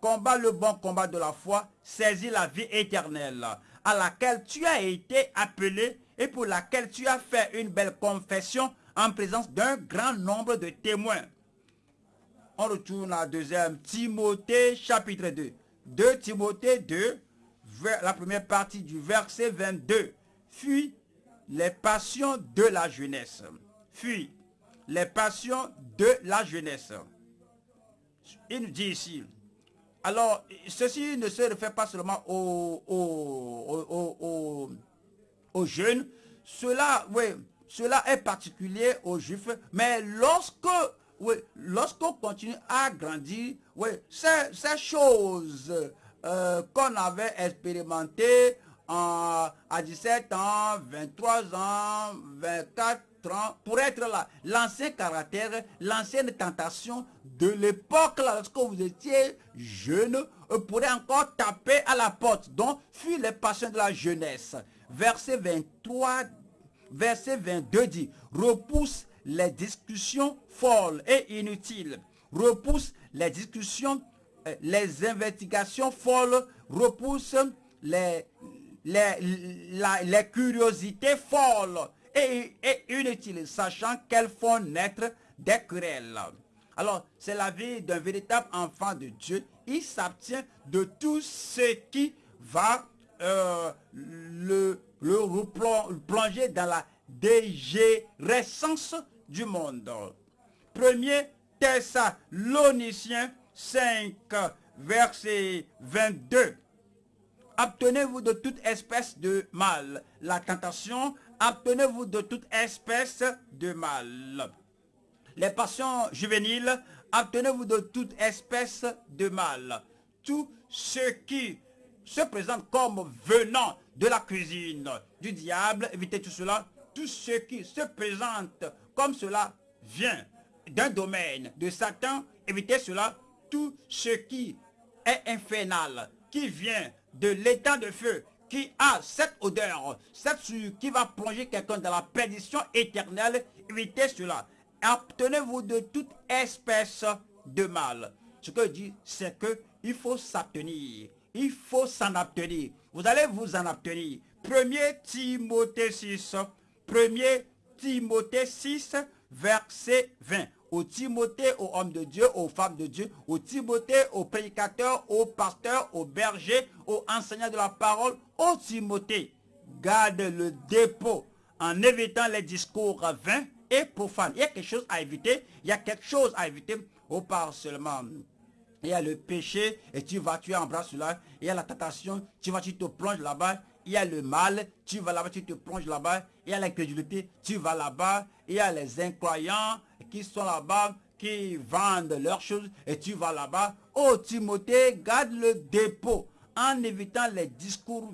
Combat le bon combat de la foi. Saisis la vie éternelle à laquelle tu as été appelé et pour laquelle tu as fait une belle confession en présence d'un grand nombre de témoins. On retourne à 2 Timothée chapitre 2. 2 Timothée 2, la première partie du verset 22. Fuis les passions de la jeunesse. Fuis les passions de la jeunesse. Il nous dit ici, alors, ceci ne se réfère pas seulement aux, aux, jeunes. Cela, oui, cela est particulier aux juifs. Mais lorsque, oui, lorsqu'on continue à grandir, oui, ces, ces choses euh, qu'on avait expérimentées à 17 ans, 23 ans, 24 pour être là. L'ancien caractère, l'ancienne tentation de l'époque, lorsque vous étiez jeune, euh, pourrait encore taper à la porte. Donc, fuis les passions de la jeunesse. Verset 23, verset 22 dit, repousse les discussions folles et inutiles. Repousse les discussions, euh, les investigations folles, repousse les, les, les curiosités folles et, inutile, sachant qu'elles font naître des querelles. Alors, c'est la vie d'un véritable enfant de Dieu. Il s'abstient de tout ce qui va euh, le, le plonger dans la dégérescence du monde. Premier Thessaloniciens 5, verset 22. Abtenez-vous de toute espèce de mal. La tentation abtenez-vous de toute espèce de mal. Les passions juvéniles, abtenez-vous de toute espèce de mal. Tout ce qui se présente comme venant de la cuisine du diable, évitez tout cela. Tout ce qui se présente comme cela vient d'un domaine de Satan, évitez cela. Tout ce qui est infernal, qui vient de l'état de feu, qui a cette odeur, cette qui va plonger quelqu'un dans la perdition éternelle, évitez cela. Abtenez-vous de toute espèce de mal. Ce que je dis, c'est que il faut s'abstenir. Il faut s'en abtenir. Vous allez vous en abtenir. 1 Timothée 6. 1 Timothée 6, verset 20 au Timothée, aux hommes de Dieu, aux femmes de Dieu, au Timothée, aux prédicateurs, aux pasteurs, aux bergers, aux enseignants de la parole, au Timothée. Garde le dépôt en évitant les discours vains et profanes. Il y a quelque chose à éviter. Il y a quelque chose à éviter. Au part seulement. Il y a le péché et tu vas, tu embrasses cela. Il y a la tentation, tu vas, tu te plonges là-bas. Il y a le mal, tu vas là-bas, tu te plonges là-bas. Il y a l'incrédulité, tu vas là-bas. Il y a les incroyants, qui sont là-bas, qui vendent leurs choses et tu vas là-bas. Oh Timothée, garde le dépôt en évitant les discours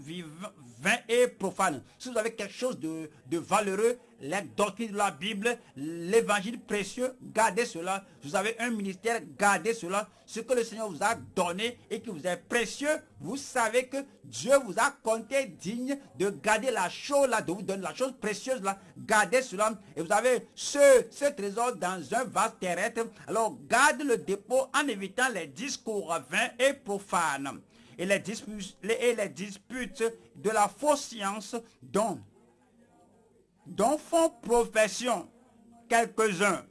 vains et profanes. Si vous avez quelque chose de, de valeureux, les doctrines de la Bible, l'évangile précieux, gardez cela. Vous avez un ministère, gardez cela. Ce que le Seigneur vous a donné et qui vous est précieux, vous savez que Dieu vous a compté digne de garder la chose là, de vous donner la chose précieuse là. Gardez cela. Et vous avez ce, ce trésor dans un vase terrestre. Alors garde le dépôt en évitant les discours vains et profanes. Et les disputes, de la fausse science dont dont font profession quelques-uns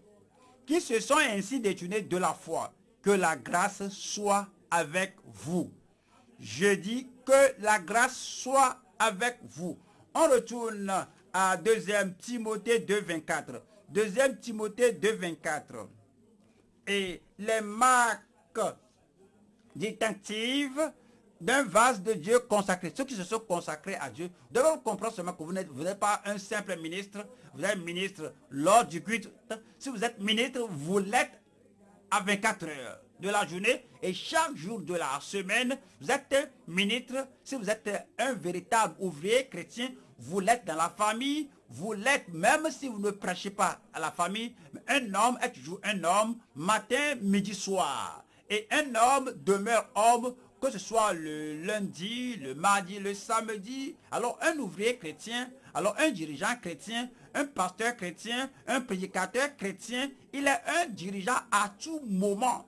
qui se sont ainsi détournés de la foi. Que la grâce soit avec vous. Je dis que la grâce soit avec vous. On retourne à 2 Timothée 2, 24. 2 Timothée 2, 24. Et les marques distinctives d'un vase de Dieu consacré. Ceux qui se sont consacrés à Dieu doivent comprendre seulement que vous n'êtes pas un simple ministre, vous êtes ministre lors du culte. Si vous êtes ministre, vous l'êtes à 24 heures de la journée et chaque jour de la semaine, vous êtes ministre. Si vous êtes un véritable ouvrier chrétien, vous l'êtes dans la famille, vous l'êtes même si vous ne prêchez pas à la famille. Un homme est toujours un homme, matin, midi, soir. Et un homme demeure homme, que ce soit le lundi, le mardi, le samedi. Alors un ouvrier chrétien, alors un dirigeant chrétien, un pasteur chrétien, un prédicateur chrétien, il est un dirigeant à tout moment.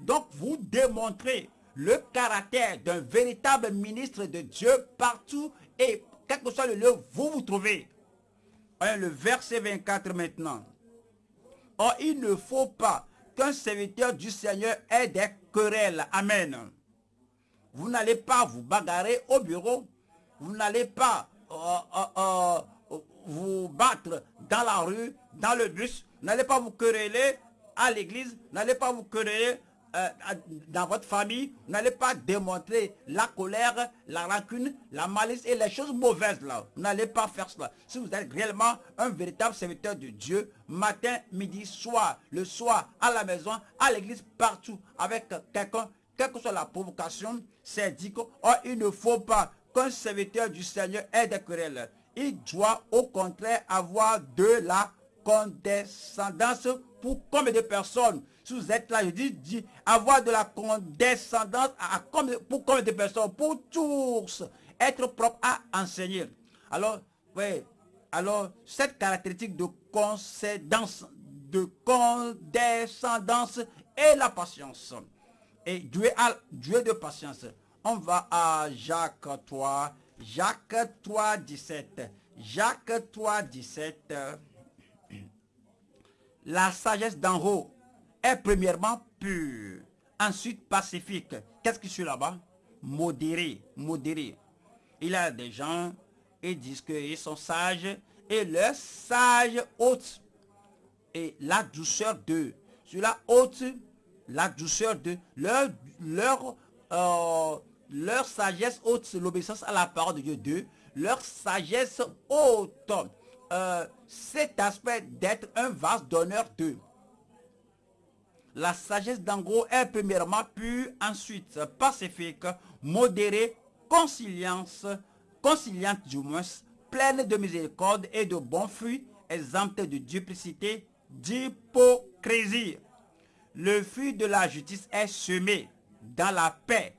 Donc vous démontrez le caractère d'un véritable ministre de Dieu partout et quel que soit le lieu où vous vous trouvez. Le verset 24 maintenant. Or, il ne faut pas qu'un serviteur du Seigneur ait des querelles. Amen. Vous n'allez pas vous bagarrer au bureau. Vous n'allez pas euh, euh, euh, vous battre dans la rue, dans le bus. N'allez pas vous quereller à l'église. N'allez pas vous quereller dans votre famille, n'allez pas démontrer la colère, la rancune, la malice et les choses mauvaises là. N'allez pas faire cela. Si vous êtes réellement un véritable serviteur de Dieu, matin, midi, soir, le soir, à la maison, à l'église, partout, avec quelqu'un, quelle que soit la provocation, c'est dit qu'il ne faut pas qu'un serviteur du Seigneur ait des querelles. Il doit au contraire avoir de la condescendance pour combien de personnes si vous êtes là, je dis, avoir de la condescendance pour combien de personnes Pour tous. Être propre à enseigner. Alors, oui, alors cette caractéristique de de condescendance et la patience. Et Dieu, de patience. On va à Jacques 3, Jacques 3, 17. Jacques 3, 17. La sagesse d'en haut est premièrement pur, ensuite pacifique. Qu'est-ce qui suit là-bas? Modéré, modéré. Il y a des gens, ils disent qu'ils sont sages, et leur sage haute, et la douceur de, sur la haute, la douceur de, leur, leur, euh, leur sagesse haute, l'obéissance à la parole de Dieu, de, leur sagesse haute, euh, cet aspect d'être un vase d'honneur. De, la sagesse d'Angro est premièrement pure, ensuite pacifique, modérée, conciliante, conciliante du moins, pleine de miséricorde et de bons fruits, exempte de duplicité, d'hypocrisie. Le fruit de la justice est semé dans la paix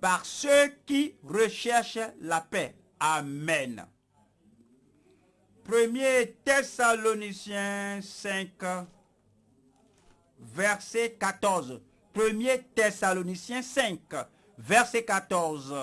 par ceux qui recherchent la paix. Amen. 1 Thessaloniciens 5, verset 14. 1 Thessaloniciens 5, verset 14.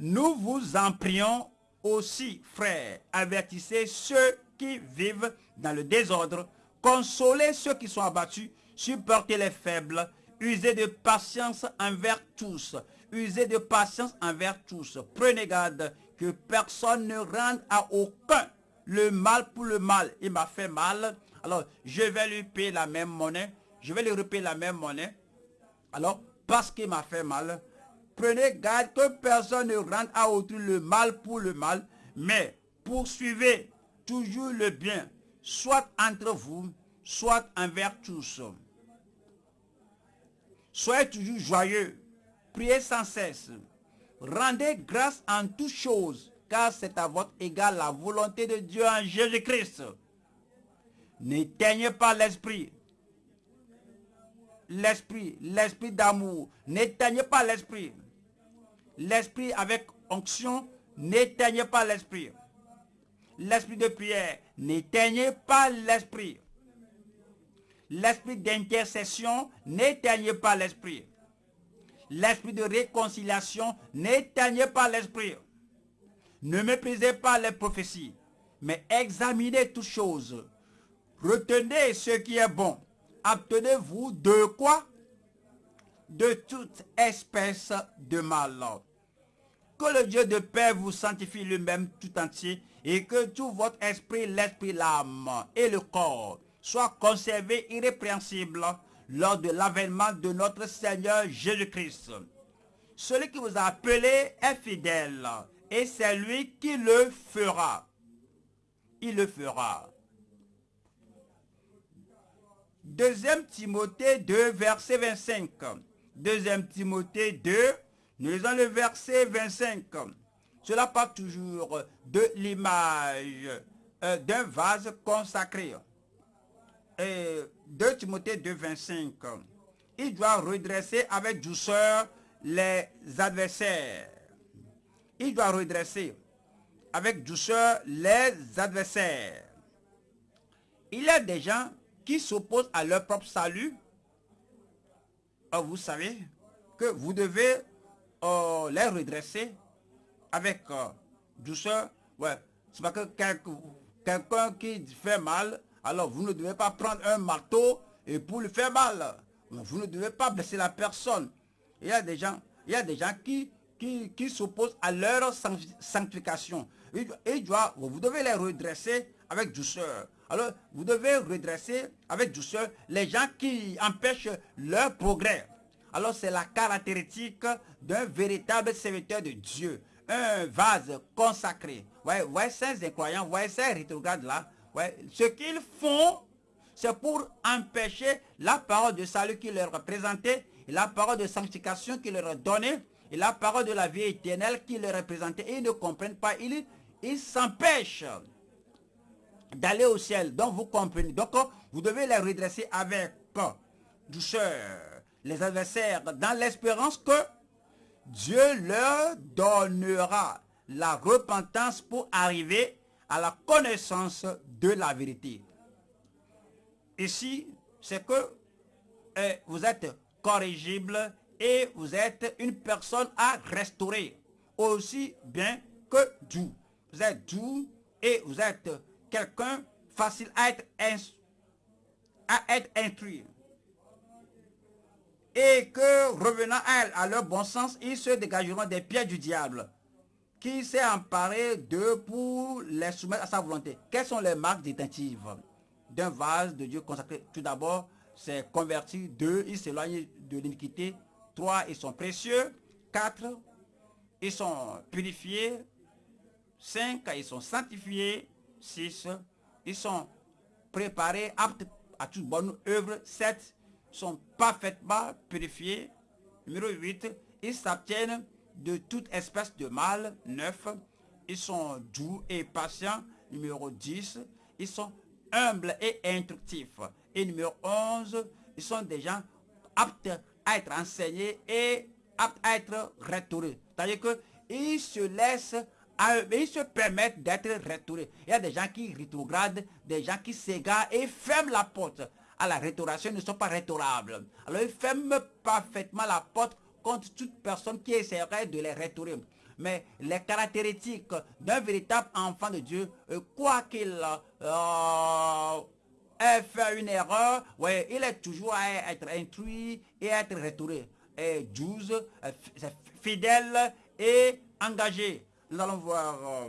Nous vous en prions aussi, frères, avertissez ceux qui vivent dans le désordre, consolez ceux qui sont abattus, supportez les faibles, usez de patience envers tous, usez de patience envers tous. Prenez garde que personne ne rende à aucun le mal pour le mal. Il m'a fait mal, alors je vais lui payer la même monnaie, je vais lui repayer la même monnaie. Alors, parce qu'il m'a fait mal, prenez garde que personne ne rende à autrui le mal pour le mal, mais poursuivez toujours le bien, soit entre vous, soit envers tous. Soyez toujours joyeux, priez sans cesse, rendez grâce en toutes choses, car c'est à votre égard la volonté de Dieu en Jésus-Christ. N'éteignez pas l'esprit. L'esprit, l'esprit d'amour. N'éteignez pas l'esprit. L'esprit avec onction, n'éteignez pas l'esprit. L'esprit de prière, n'éteignez pas l'esprit. L'esprit d'intercession, n'éteignez pas l'esprit. L'esprit de réconciliation, n'éteignez pas l'esprit. Ne méprisez pas les prophéties, mais examinez toutes choses Retenez ce qui est bon. Abtenez-vous de quoi? De toute espèce de mal. Que le Dieu de paix vous sanctifie lui-même tout entier et que tout votre esprit, l'esprit, l'âme et le corps soient conservés irrépréhensibles lors de l'avènement de notre Seigneur Jésus-Christ. Celui qui vous a appelé est fidèle et c'est lui qui le fera. Il le fera. Deuxième Timothée 2, verset 25. Deuxième Timothée 2, nous lisons le verset 25. Cela parle toujours de l'image euh, d'un vase consacré. Et 2 Timothée 2, 25. il doit redresser avec douceur les adversaires. Il doit redresser avec douceur les adversaires. Il y a des gens qui s'opposent à leur propre salut. Or, vous savez que vous devez euh, les redresser avec euh, douceur. Ouais, c'est pas que quelqu'un qui fait mal, alors vous ne devez pas prendre un marteau et pour lui faire mal. Vous ne devez pas blesser la personne. Il y a des gens, il y a des gens qui, qui, s'opposent à leur sanctification. Et vous devez les redresser avec douceur. Alors, vous devez redresser avec douceur les gens qui empêchent leur progrès. Alors, c'est la caractéristique d'un véritable serviteur de Dieu. Un vase consacré. Ouais, ouais, ces incroyants, ouais, ces rétrogrades-là, ce qu'ils font, c'est pour empêcher la parole de salut qui leur est présentée, la parole de sanctification qui leur est donnée, et la parole de la vie éternelle qui leur est présentée. Et ils ne comprennent pas, ils s'empêchent d'aller au ciel. Donc vous comprenez. Donc vous devez les redresser avec douceur. Les adversaires dans l'espérance que Dieu leur donnera la repentance pour arriver à la connaissance de la vérité. Ici, c'est que eh, vous êtes corrigible et vous êtes une personne à restaurer aussi bien que doux. Vous êtes doux et vous êtes quelqu'un facile à être, à être instruit. Et que revenant à, à leur bon sens, ils se dégageront des pieds du diable qui s'est emparé d'eux pour les soumettre à sa volonté. Quelles sont les marques détentives d'un vase de Dieu consacré? Tout d'abord, c'est converti. Deux, ils s'éloignent de l'iniquité. Trois, ils sont précieux. Quatre, ils sont purifiés. Cinq, ils sont sanctifiés. Six, ils sont préparés, aptes à toute bonne œuvre. Sept, ils sont parfaitement purifiés. Numéro 8, ils s'abtiennent de toute espèce de mal. Neuf, ils sont doux et patients. Numéro 10, ils sont humble et instructif. Et numéro 11, ils sont des gens aptes à être enseignés et aptes à être retournés. C'est-à-dire qu'ils se laissent, ils se permettent d'être retournés. Il y a des gens qui rétrogradent, des gens qui s'égarent et ferment la porte. À la restauration, ils ne sont pas restaurables. Alors ils ferment parfaitement la porte contre toute personne qui essaierait de les restaurer mais les caractéristiques d'un véritable enfant de Dieu, euh, quoi qu'il euh, ait fait une erreur, il est toujours à être instruit et à être retourné. Et 12, euh, fidèle et engagé. Nous allons voir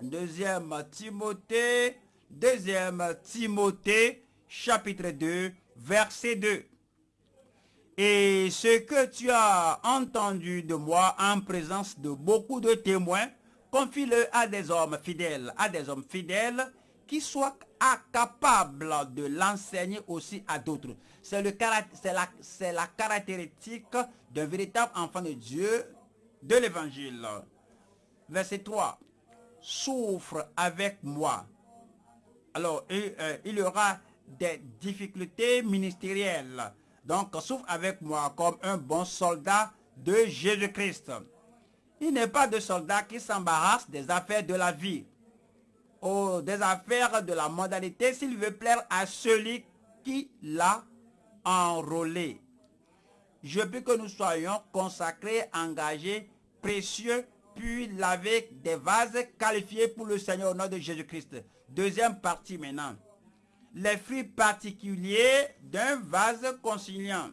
deuxième Timothée, deuxième Timothée, chapitre 2, verset 2. Et ce que tu as entendu de moi en présence de beaucoup de témoins, confie-le à des hommes fidèles, à des hommes fidèles qui soient capables de l'enseigner aussi à d'autres. C'est la, la caractéristique d'un véritable enfant de Dieu de l'évangile. Verset 3. Souffre avec moi. Alors, euh, il y aura des difficultés ministérielles donc, souffre avec moi comme un bon soldat de Jésus-Christ. Il n'est pas de soldat qui s'embarrasse des affaires de la vie ou des affaires de la modalité s'il veut plaire à celui qui l'a enrôlé. Je veux que nous soyons consacrés, engagés, précieux, puis lavés des vases qualifiés pour le Seigneur au nom de Jésus-Christ. Deuxième partie maintenant les fruits particuliers d'un vase conciliant.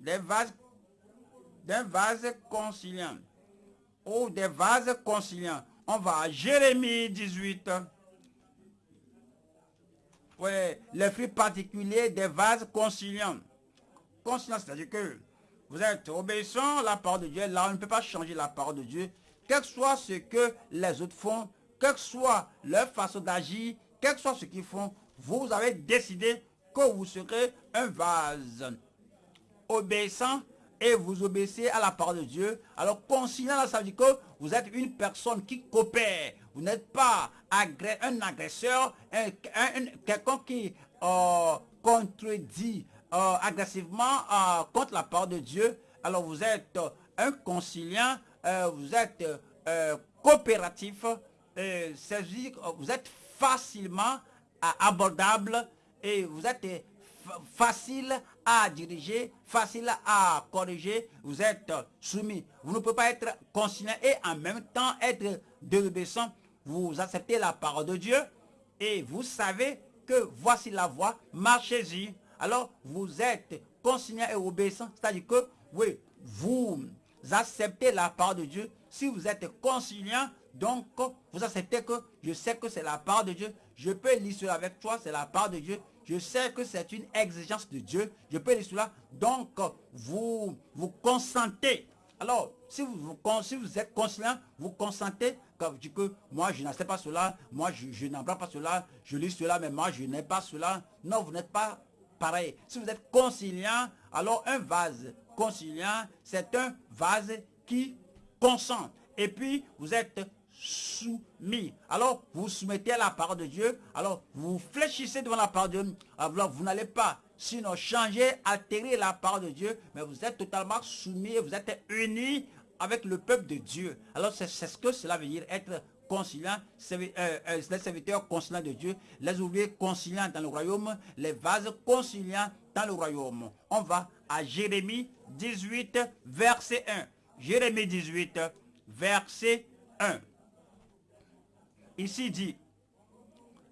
Des vases d'un vase conciliant. Ou des vases conciliants. On va à Jérémie 18. Oui, les fruits particuliers des vases conciliants. Conciliant, c'est-à-dire que vous êtes obéissant à la parole de Dieu. Là, on ne peut pas changer la parole de Dieu. Quel que soit ce que les autres font, quelle que soit leur façon d'agir, quel que soit ce qu'ils font, vous avez décidé que vous serez un vase obéissant et vous obéissez à la parole de Dieu. Alors, conciliant, ça veut dire que vous êtes une personne qui coopère. Vous n'êtes pas un agresseur, quelqu'un qui euh, contredit euh, agressivement euh, contre la parole de Dieu, alors vous êtes un conciliant, vous êtes coopératif, vous êtes facilement abordable et vous êtes facile à diriger, facile à corriger, vous êtes soumis. Vous ne pouvez pas être conciliant et en même temps être désobéissant. Vous acceptez la parole de Dieu et vous savez que voici la voie, marchez-y. Alors vous êtes conciliant et obéissant, c'est-à-dire que oui, vous acceptez la parole de Dieu. Si vous êtes conciliant, donc vous acceptez que je sais que c'est la parole de Dieu, je peux lire cela avec toi, c'est la parole de Dieu, je sais que c'est une exigence de Dieu. Je peux dire cela. Donc, vous vous consentez. Alors, si vous, si vous êtes conscient, vous consentez que, que moi, je n'accepte pas cela. Moi, je, je n'apprends pas cela. Je lis cela, mais moi, je n'ai pas cela. Non, vous n'êtes pas pareil. Si vous êtes conciliant, alors un vase conciliant, c'est un vase qui consent. Et puis, vous êtes soumis. Alors, vous soumettez à la parole de Dieu. Alors, vous fléchissez devant la parole de Dieu. Alors, vous n'allez pas, sinon, changer, altérer la parole de Dieu. Mais vous êtes totalement soumis, vous êtes unis avec le peuple de Dieu. Alors, c'est ce que cela veut dire, être conciliant, euh, euh, les serviteurs conciliants de Dieu, les ouvriers conciliants dans le royaume, les vases conciliants dans le royaume. On va à Jérémie 18, verset 1. Jérémie 18, verset 1 ici dit,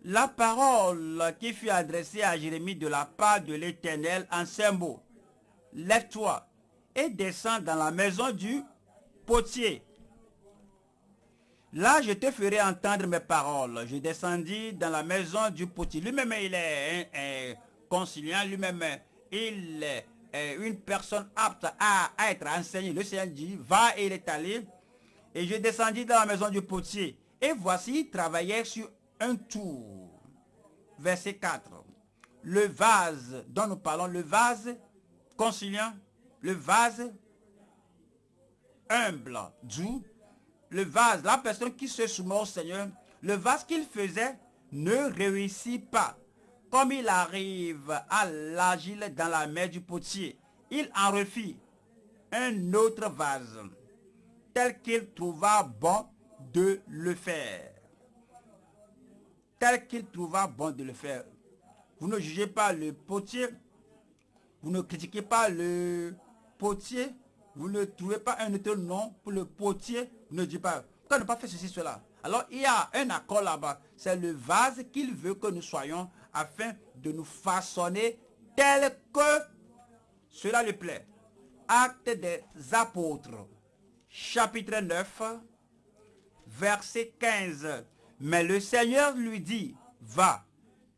la parole qui fut adressée à Jérémie de la part de l'Éternel en ces mots, lève-toi et descends dans la maison du potier. Là, je te ferai entendre mes paroles. Je descendis dans la maison du potier. Lui-même, il est un, conciliant. Lui-même, il est une personne apte à, être enseigné. Le Seigneur dit, va et il est allé. Et je descendis dans la maison du potier. Et voici, il travaillait sur un tour. Verset 4. Le vase dont nous parlons, le vase conciliant, le vase humble, doux, le vase, la personne qui se soumet au Seigneur, le vase qu'il faisait ne réussit pas. Comme il arrive à l'agile dans la mer du potier, il en refit un autre vase, tel qu'il trouva bon de le faire. Tel qu'il trouva bon de le faire. Vous ne jugez pas le potier. Vous ne critiquez pas le potier. Vous ne trouvez pas un autre nom pour le potier. Vous ne dites pas, pourquoi ne pas faire ceci, cela? Alors il y a un accord là-bas. C'est le vase qu'il veut que nous soyons afin de nous façonner tel que cela lui plaît. Acte des apôtres, chapitre 9, verset 15. Mais le Seigneur lui dit, va,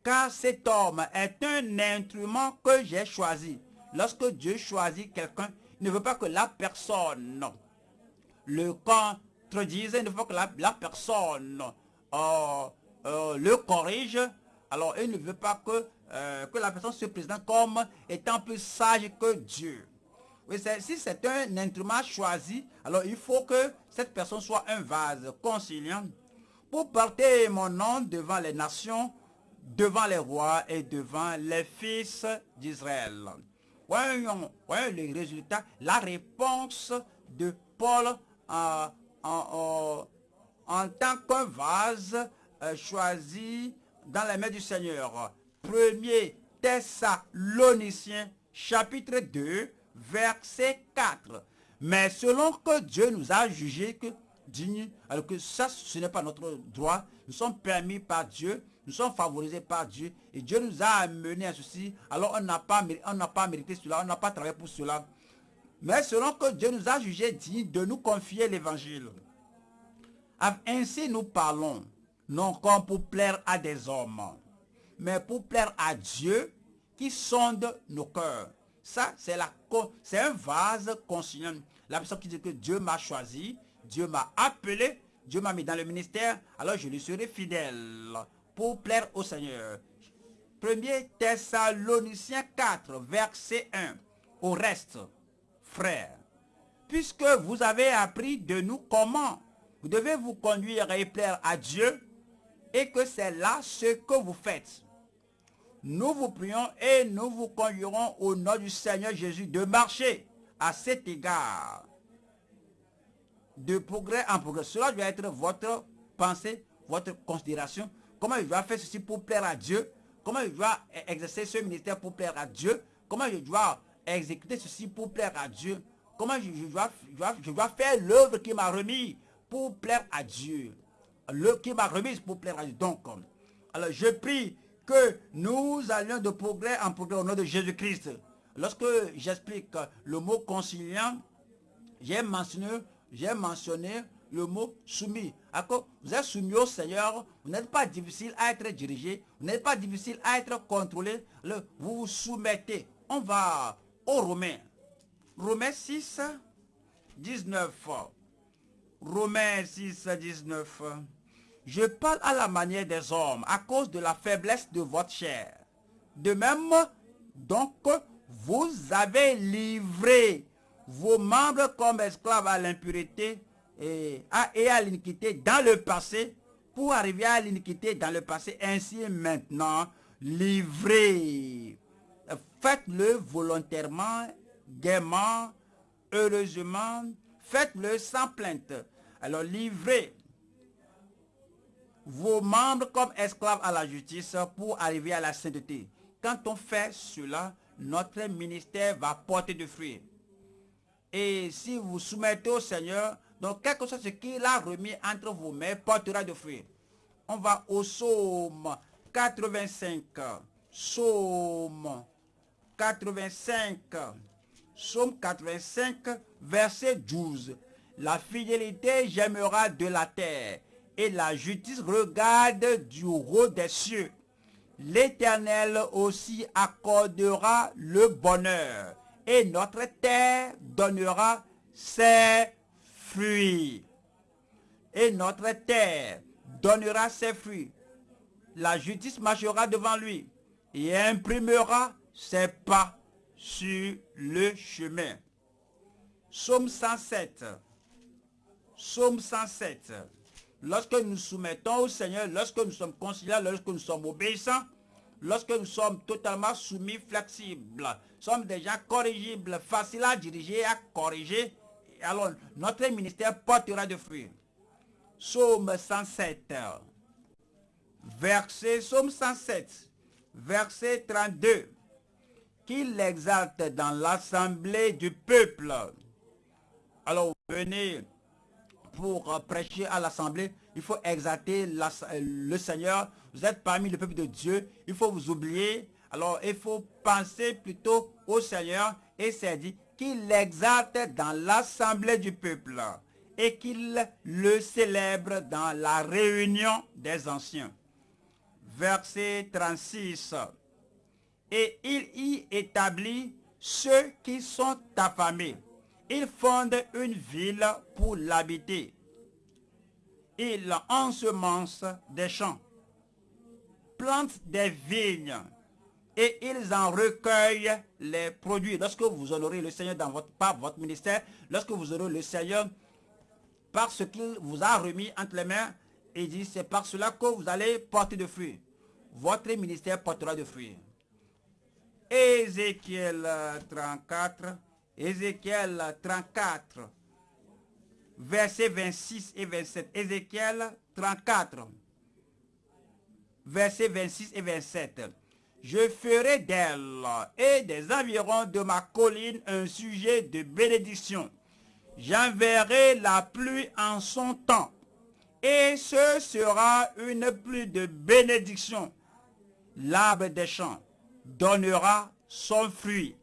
car cet homme est un instrument que j'ai choisi. Lorsque Dieu choisit quelqu'un, il ne veut pas que la personne le contredise, il ne veut pas que la, personne euh, euh, le corrige. Alors, il ne veut pas que, euh, que la personne se présente comme étant plus sage que Dieu. Oui, si c'est un instrument choisi, alors il faut que cette personne soit un vase conciliant pour porter mon nom devant les nations, devant les rois et devant les fils d'Israël. Voyons, les résultats, la réponse de Paul en, en, tant qu'un vase euh, choisi dans les mains du Seigneur. Premier Thessaloniciens chapitre 2 verset 4. Mais selon que Dieu nous a jugé que digne, alors que ça, ce n'est pas notre droit, nous sommes permis par Dieu, nous sommes favorisés par Dieu, et Dieu nous a amenés à ceci, alors on n'a pas, pas mérité cela, on n'a pas travaillé pour cela. Mais selon que Dieu nous a jugé digne de nous confier l'évangile. Ainsi nous parlons, non comme pour plaire à des hommes, mais pour plaire à Dieu qui sonde nos cœurs. Ça, c'est un vase conscient. La personne qui dit que Dieu m'a choisi, Dieu m'a appelé, Dieu m'a mis dans le ministère, alors je lui serai fidèle pour plaire au Seigneur. 1er Thessaloniciens 4, verset 1. Au reste, frères, puisque vous avez appris de nous comment vous devez vous conduire et plaire à Dieu, et que c'est là ce que vous faites. Nous vous prions et nous vous conjurons au nom du Seigneur Jésus de marcher à cet égard de progrès en progrès. Cela doit être votre pensée, votre considération. Comment je dois faire ceci pour plaire à Dieu? Comment je dois exercer ce ministère pour plaire à Dieu? Comment je dois exécuter ceci pour plaire à Dieu? Comment je, dois, faire l'œuvre qui m'a remis pour plaire à Dieu? Le qui m'a remise pour plaire à Dieu. Donc, alors je prie que nous allions de progrès en progrès au nom de Jésus-Christ. Lorsque j'explique le mot conciliant, j'ai mentionné, le mot soumis. Vous êtes soumis au Seigneur, vous n'êtes pas difficile à être dirigé, vous n'êtes pas difficile à être contrôlé, vous vous soumettez. On va au Romains. Romains 6, 19. Romains 6, 19. Je parle à la manière des hommes à cause de la faiblesse de votre chair. De même, donc, vous avez livré vos membres comme esclaves à l'impureté et à, l'iniquité dans le passé pour arriver à l'iniquité dans le passé. Ainsi maintenant, livrez. Faites-le volontairement, gaiement, heureusement. Faites-le sans plainte. Alors livrez vos membres comme esclaves à la justice pour arriver à la sainteté. Quand on fait cela, notre ministère va porter du fruit. Et si vous soumettez au Seigneur, donc quelque chose qu'il a remis entre vos mains portera du fruit. On va au psaume 85. Psaume 85. Psaume 85, verset 12. La fidélité j'aimera de la terre et la justice regarde du haut des cieux. L'Éternel aussi accordera le bonheur et notre terre donnera ses fruits. Et notre terre donnera ses fruits. La justice marchera devant lui et imprimera ses pas sur le chemin. Psaume 107. Psaume 107 lorsque nous soumettons au Seigneur, lorsque nous sommes conciliants, lorsque nous sommes obéissants, lorsque nous sommes totalement soumis, flexibles, sommes déjà corrigibles, faciles à diriger, à corriger, alors notre ministère portera de fruits. Psaume 107, verset, Psaume 107, verset 32, qu'il exalte dans l'assemblée du peuple. Alors venez pour prêcher à l'assemblée, il faut exalter le Seigneur. Vous êtes parmi le peuple de Dieu. Il faut vous oublier. Alors, il faut penser plutôt au Seigneur. Et c'est dit qu'il exalte dans l'assemblée du peuple et qu'il le célèbre dans la réunion des anciens. Verset 36. Et il y établit ceux qui sont affamés il fonde une ville pour l'habiter. Il ensemence des champs, plante des vignes et ils en recueillent les produits. Lorsque vous honorez le Seigneur dans votre, ministère, lorsque vous honorez le Seigneur par ce qu'il vous a remis entre les mains, il dit c'est par cela que vous allez porter de fruits. Votre ministère portera de fruits. Ézéchiel 34, Ézéchiel 34, versets 26 et 27. Ézéchiel 34, versets 26 et 27. Je ferai d'elle et des environs de ma colline un sujet de bénédiction. J'enverrai la pluie en son temps, et ce sera une pluie de bénédiction. L'arbre des champs donnera son fruit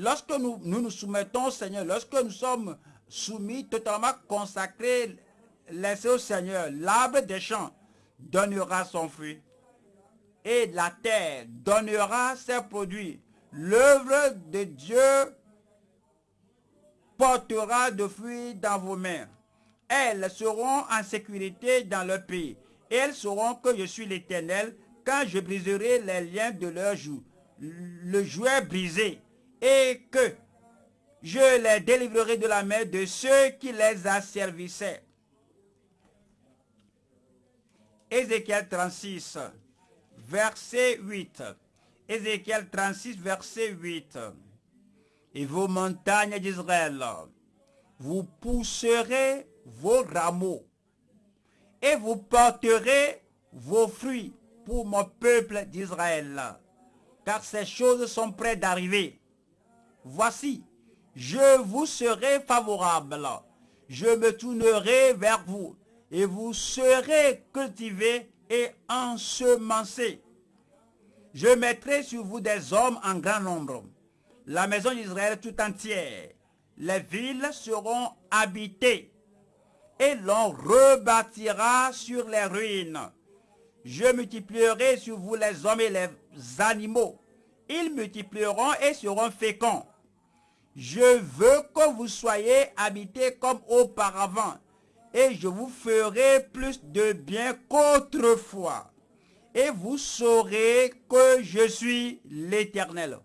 lorsque nous, nous, soumettons au Seigneur, lorsque nous sommes soumis, totalement consacrés, laissés au Seigneur, l'arbre des champs donnera son fruit. Et la terre donnera ses produits. L'œuvre de Dieu portera de fruits dans vos mains. Elles seront en sécurité dans leur pays. elles sauront que je suis l'Éternel quand je briserai les liens de leur joue. Le jouet brisé et que je les délivrerai de la main de ceux qui les asservissaient. Ézéchiel 36, verset 8. Ézéchiel 36, verset 8. Et vos montagnes d'Israël, vous pousserez vos rameaux et vous porterez vos fruits pour mon peuple d'Israël. Car ces choses sont prêtes d'arriver. Voici, je vous serai favorable. Je me tournerai vers vous et vous serez cultivés et ensemencés. Je mettrai sur vous des hommes en grand nombre. La maison d'Israël tout entière. Les villes seront habitées et l'on rebâtira sur les ruines. Je multiplierai sur vous les hommes et les animaux. Ils multiplieront et seront féconds. Je veux que vous soyez habités comme auparavant, et je vous ferai plus de bien qu'autrefois. Et vous saurez que je suis l'Éternel.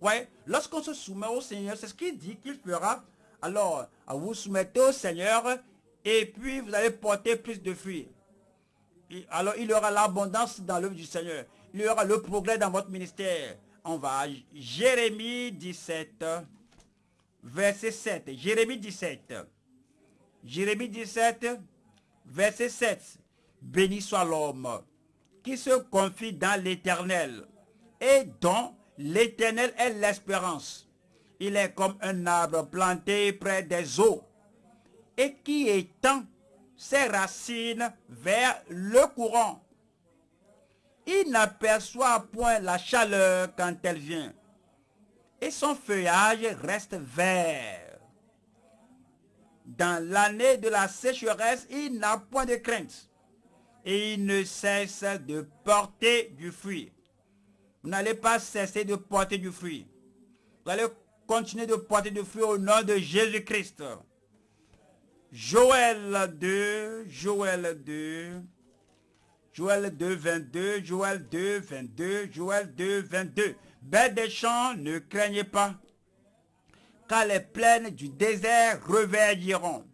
Ouais, lorsqu'on se soumet au Seigneur, c'est ce qu'il dit qu'il fera. Alors, vous soumettez au Seigneur, et puis vous allez porter plus de fruits. alors, il y aura l'abondance dans l'œuvre du Seigneur. Il y aura le progrès dans votre ministère. On va à Jérémie 17 verset 7. Jérémie 17. Jérémie 17, verset 7. Béni soit l'homme qui se confie dans l'éternel et dont l'éternel est l'espérance. Il est comme un arbre planté près des eaux et qui étend ses racines vers le courant. Il n'aperçoit point la chaleur quand elle vient et son feuillage reste vert. Dans l'année de la sécheresse, il n'a point de crainte et il ne cesse de porter du fruit. Vous n'allez pas cesser de porter du fruit. Vous allez continuer de porter du fruit au nom de Jésus-Christ. Joël 2, Joël 2, Joël 2, 22, Joël 2, 22, Joël 2, 22. Bêtes des champs, ne craignez pas, car les plaines du désert reverdiront,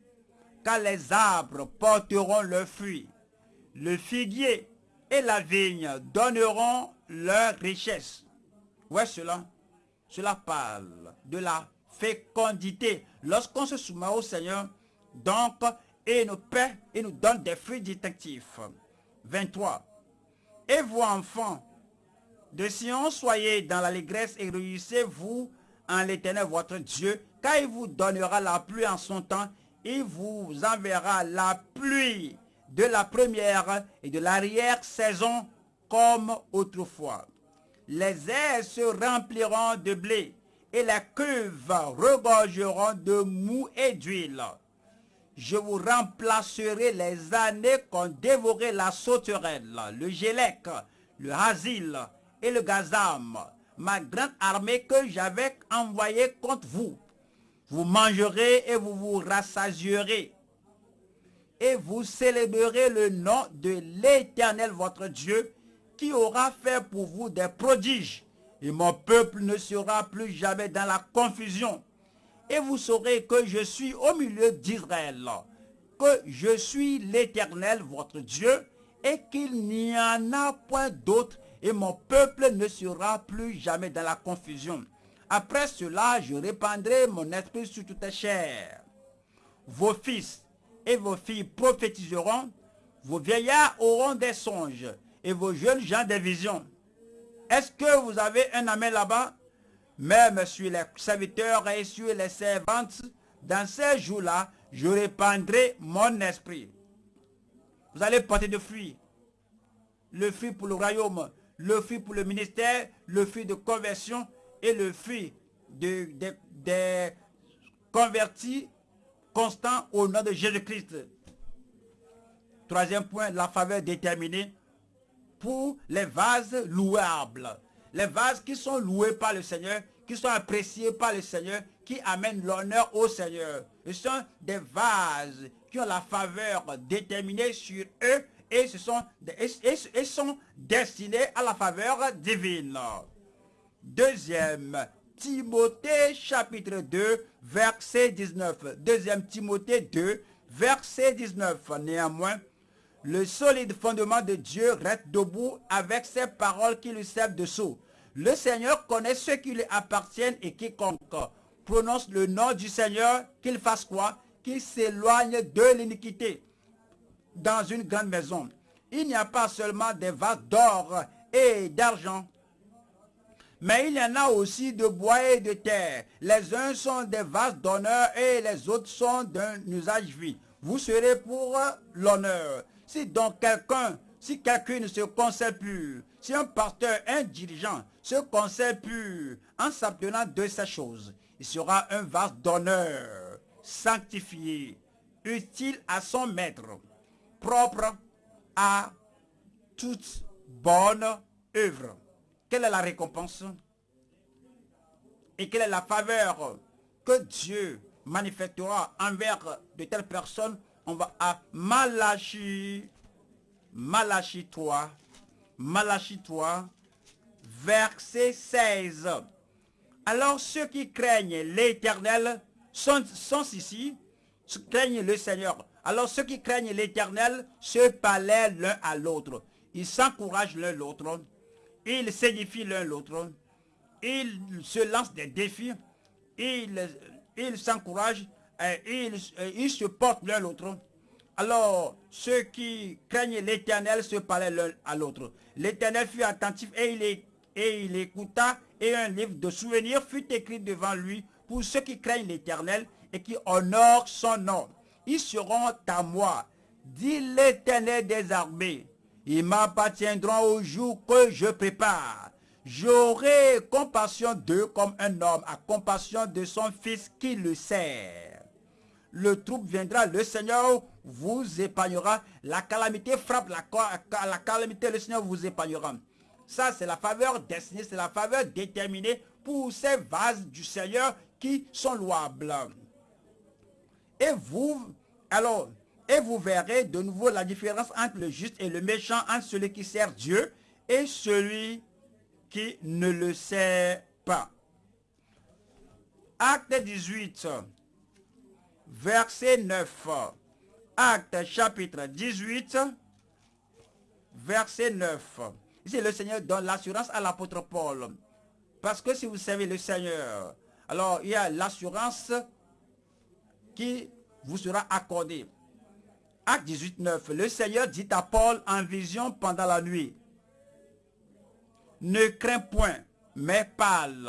car les arbres porteront leurs fruits. Le figuier et la vigne donneront leur richesse. Ouais, cela, cela parle de la fécondité. Lorsqu'on se soumet au Seigneur, donc, et nous paie et nous donne des fruits distinctifs. 23. Et vous, enfants, de Sion, soyez dans l'allégresse et réjouissez-vous en l'éternel votre Dieu, car il vous donnera la pluie en son temps, il vous enverra la pluie de la première et de l'arrière-saison comme autrefois. Les airs se rempliront de blé et les cuves regorgeront de mou et d'huile. Je vous remplacerai les années qu'ont dévoré la sauterelle, le gélec, le hasil, et le Gazam, ma grande armée que j'avais envoyée contre vous. Vous mangerez et vous vous rassasierez. Et vous célébrerez le nom de l'Éternel votre Dieu, qui aura fait pour vous des prodiges. Et mon peuple ne sera plus jamais dans la confusion. Et vous saurez que je suis au milieu d'Israël, que je suis l'Éternel votre Dieu, et qu'il n'y en a point d'autre et mon peuple ne sera plus jamais dans la confusion. Après cela, je répandrai mon esprit sur toute chair. Vos fils et vos filles prophétiseront, vos vieillards auront des songes, et vos jeunes gens des visions. Est-ce que vous avez un amen là-bas? Même sur les serviteurs et sur les servantes, dans ces jours-là, je répandrai mon esprit. Vous allez porter de fruits. Le fruit pour le royaume, le fruit pour le ministère, le fruit de conversion et le fruit des de, convertis constants au nom de Jésus-Christ. Troisième point, la faveur déterminée pour les vases louables. Les vases qui sont loués par le Seigneur, qui sont appréciés par le Seigneur, qui amènent l'honneur au Seigneur. Ce sont des vases qui ont la faveur déterminée sur eux et, et, sont destinés à la faveur divine. Deuxième, Timothée chapitre 2, verset 19. Deuxième Timothée 2, verset 19. Néanmoins, Le solide fondement de Dieu reste debout avec ses paroles qui lui servent de sceau. Le Seigneur connaît ceux qui lui appartiennent et quiconque prononce le nom du Seigneur, qu'il fasse quoi? Qu'il s'éloigne de l'iniquité. Dans une grande maison, il n'y a pas seulement des vases d'or et d'argent, mais il y en a aussi de bois et de terre. Les uns sont des vases d'honneur et les autres sont d'un usage vie. Vous serez pour l'honneur. Si donc quelqu'un, si quelqu'un ne se conseille plus, si un pasteur, un dirigeant se conseille plus en s'abtenant de ces choses, il sera un vase d'honneur, sanctifié, utile à son maître, propre à toute bonne œuvre. Quelle est la récompense? Et quelle est la faveur que Dieu manifestera envers de telles personnes? On va à Malachi, Malachi 3, Malachi 3, verset 16. Alors ceux qui craignent l'éternel sont, sont ici, craignent le Seigneur. Alors ceux qui craignent l'éternel se parlaient l'un à l'autre. Ils s'encouragent l'un l'autre ils s'édifient l'un l'autre, ils se lancent des défis, ils s'encouragent, ils, ils se portent l'un l'autre. Alors, ceux qui craignent l'Éternel se parlaient l'un à l'autre. L'Éternel fut attentif et il écouta, et un livre de souvenirs fut écrit devant lui pour ceux qui craignent l'Éternel et qui honorent son nom. Ils seront à moi, dit l'Éternel des armées. Ils m'appartiendront au jour que je prépare. J'aurai compassion d'eux comme un homme a compassion de son fils qui le sert. Le troupe viendra, le Seigneur vous épargnera. La calamité frappe, la, la calamité, le Seigneur vous épargnera. Ça, c'est la faveur destinée, c'est la faveur déterminée pour ces vases du Seigneur qui sont louables. Et vous, alors, et vous verrez de nouveau la différence entre le juste et le méchant, entre celui qui sert Dieu et celui qui ne le sert pas. Acte 18, verset 9. Acte chapitre 18, verset 9. Ici, le Seigneur donne l'assurance à l'apôtre Paul. Parce que si vous savez le Seigneur, alors il y a l'assurance qui vous sera accordée. Acte 18, 9. Le Seigneur dit à Paul en vision pendant la nuit. Ne crains point, mais parle.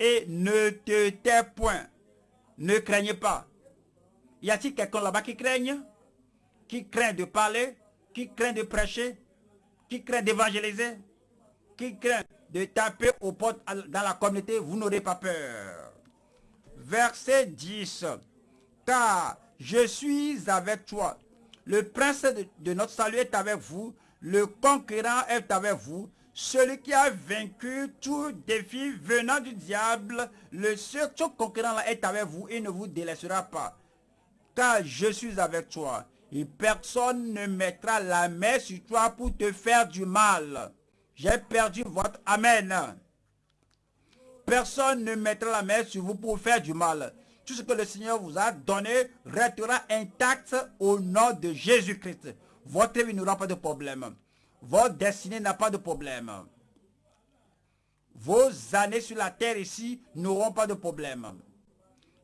Et ne te tais point. Ne craignez pas. Y a-t-il quelqu'un là-bas qui craigne? Qui craint de parler? Qui craint de prêcher? Qui craint d'évangéliser? Qui craint de taper aux portes dans la communauté? Vous n'aurez pas peur. Verset 10. Car je suis avec toi le prince de, notre salut est avec vous. Le conquérant est avec vous. Celui qui a vaincu tout défi venant du diable, le seul conquérant est avec vous et ne vous délaissera pas. Car je suis avec toi. Et personne ne mettra la main sur toi pour te faire du mal. J'ai perdu votre Amen. Personne ne mettra la main sur vous pour faire du mal tout ce que le Seigneur vous a donné restera intact au nom de Jésus-Christ. Votre vie n'aura pas de problème. Votre destinée n'a pas de problème. Vos années sur la terre ici n'auront pas de problème.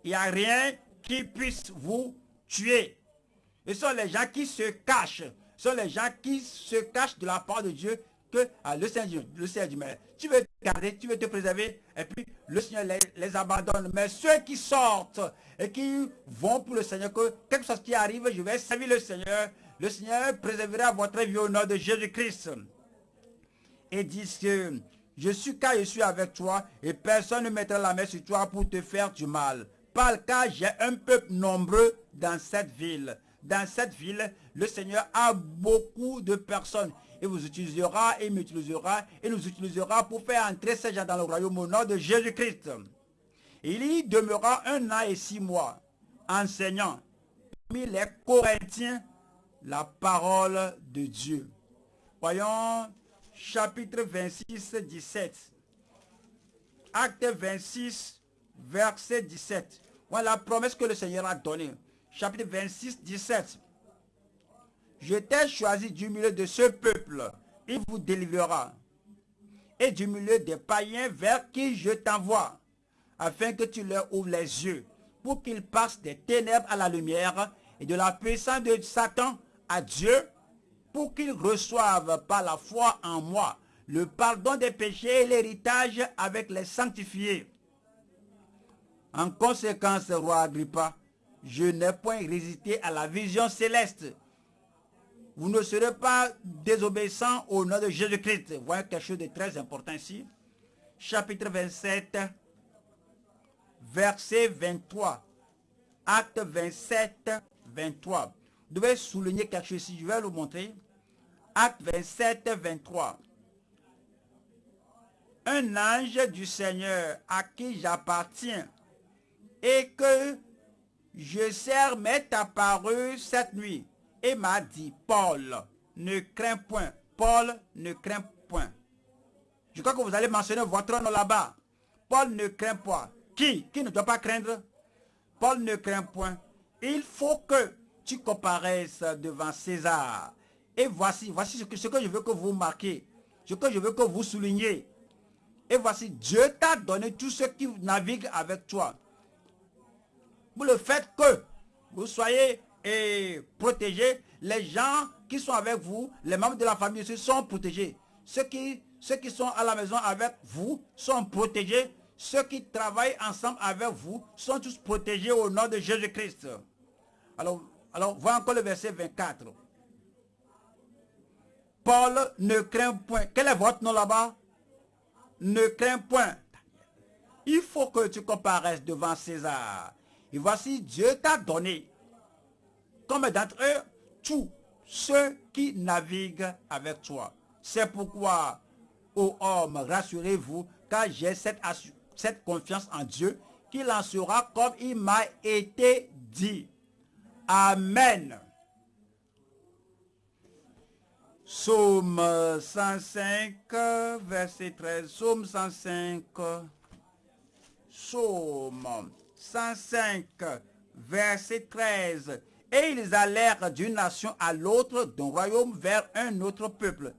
Il n'y a rien qui puisse vous tuer. Ce sont les gens qui se cachent. Ce sont les gens qui se cachent de la part de Dieu que ah, le Seigneur, le Seigneur dit, mais tu veux te garder, tu veux te préserver, et puis le Seigneur les, abandonne. Mais ceux qui sortent et qui vont pour le Seigneur, que quelque chose qui arrive, je vais servir le Seigneur, le Seigneur préservera votre vie au nom de Jésus-Christ. Et dit que je suis car je suis avec toi et personne ne mettra la main sur toi pour te faire du mal. Par car j'ai un peuple nombreux dans cette ville. Dans cette ville, le Seigneur a beaucoup de personnes et vous utilisera et m'utilisera et nous utilisera pour faire entrer ces gens dans le royaume au nom de Jésus-Christ. Il y demeura un an et six mois, enseignant parmi les Corinthiens la parole de Dieu. Voyons chapitre 26, 17. Acte 26, verset 17. Voilà la promesse que le Seigneur a donnée. Chapitre 26, 17. Je t'ai choisi du milieu de ce peuple. Il vous délivrera. Et du milieu des païens vers qui je t'envoie, afin que tu leur ouvres les yeux, pour qu'ils passent des ténèbres à la lumière et de la puissance de Satan à Dieu, pour qu'ils reçoivent par la foi en moi le pardon des péchés et l'héritage avec les sanctifiés. En conséquence, roi Agrippa, je n'ai point résisté à la vision céleste. Vous ne serez pas désobéissant au nom de Jésus-Christ. Voyez quelque chose de très important ici. Chapitre 27, verset 23. Acte 27, 23. Vous devez souligner quelque chose ici. Je vais vous montrer. Acte 27, 23. Un ange du Seigneur à qui j'appartiens et que je sers m'est apparu cette nuit et m'a dit, Paul, ne crains point. Paul ne craint point. Je crois que vous allez mentionner votre nom là-bas. Paul ne craint point. Qui? Qui ne doit pas craindre? Paul ne craint point. Il faut que tu comparaisses devant César. Et voici, voici ce que, je veux que vous marquez. Ce que je veux que vous souligniez. Et voici, Dieu t'a donné tous ceux qui naviguent avec toi pour le fait que vous soyez et, protégés, les gens qui sont avec vous, les membres de la famille aussi sont protégés. Ceux qui, ceux qui sont à la maison avec vous sont protégés. Ceux qui travaillent ensemble avec vous sont tous protégés au nom de Jésus-Christ. Alors, alors, voyons encore le verset 24. Paul ne craint point. Quel est votre nom là-bas? Ne craint point. Il faut que tu comparaisses devant César. Et voici, Dieu t'a donné, comme d'entre eux, tous ceux qui naviguent avec toi. C'est pourquoi, ô homme, rassurez-vous, car j'ai cette, confiance en Dieu, qu'il en sera comme il m'a été dit. Amen. Psaume 105, verset 13. Psaume 105. Psaume 105, verset 13. Et ils allèrent d'une nation à l'autre, d'un royaume vers un autre peuple.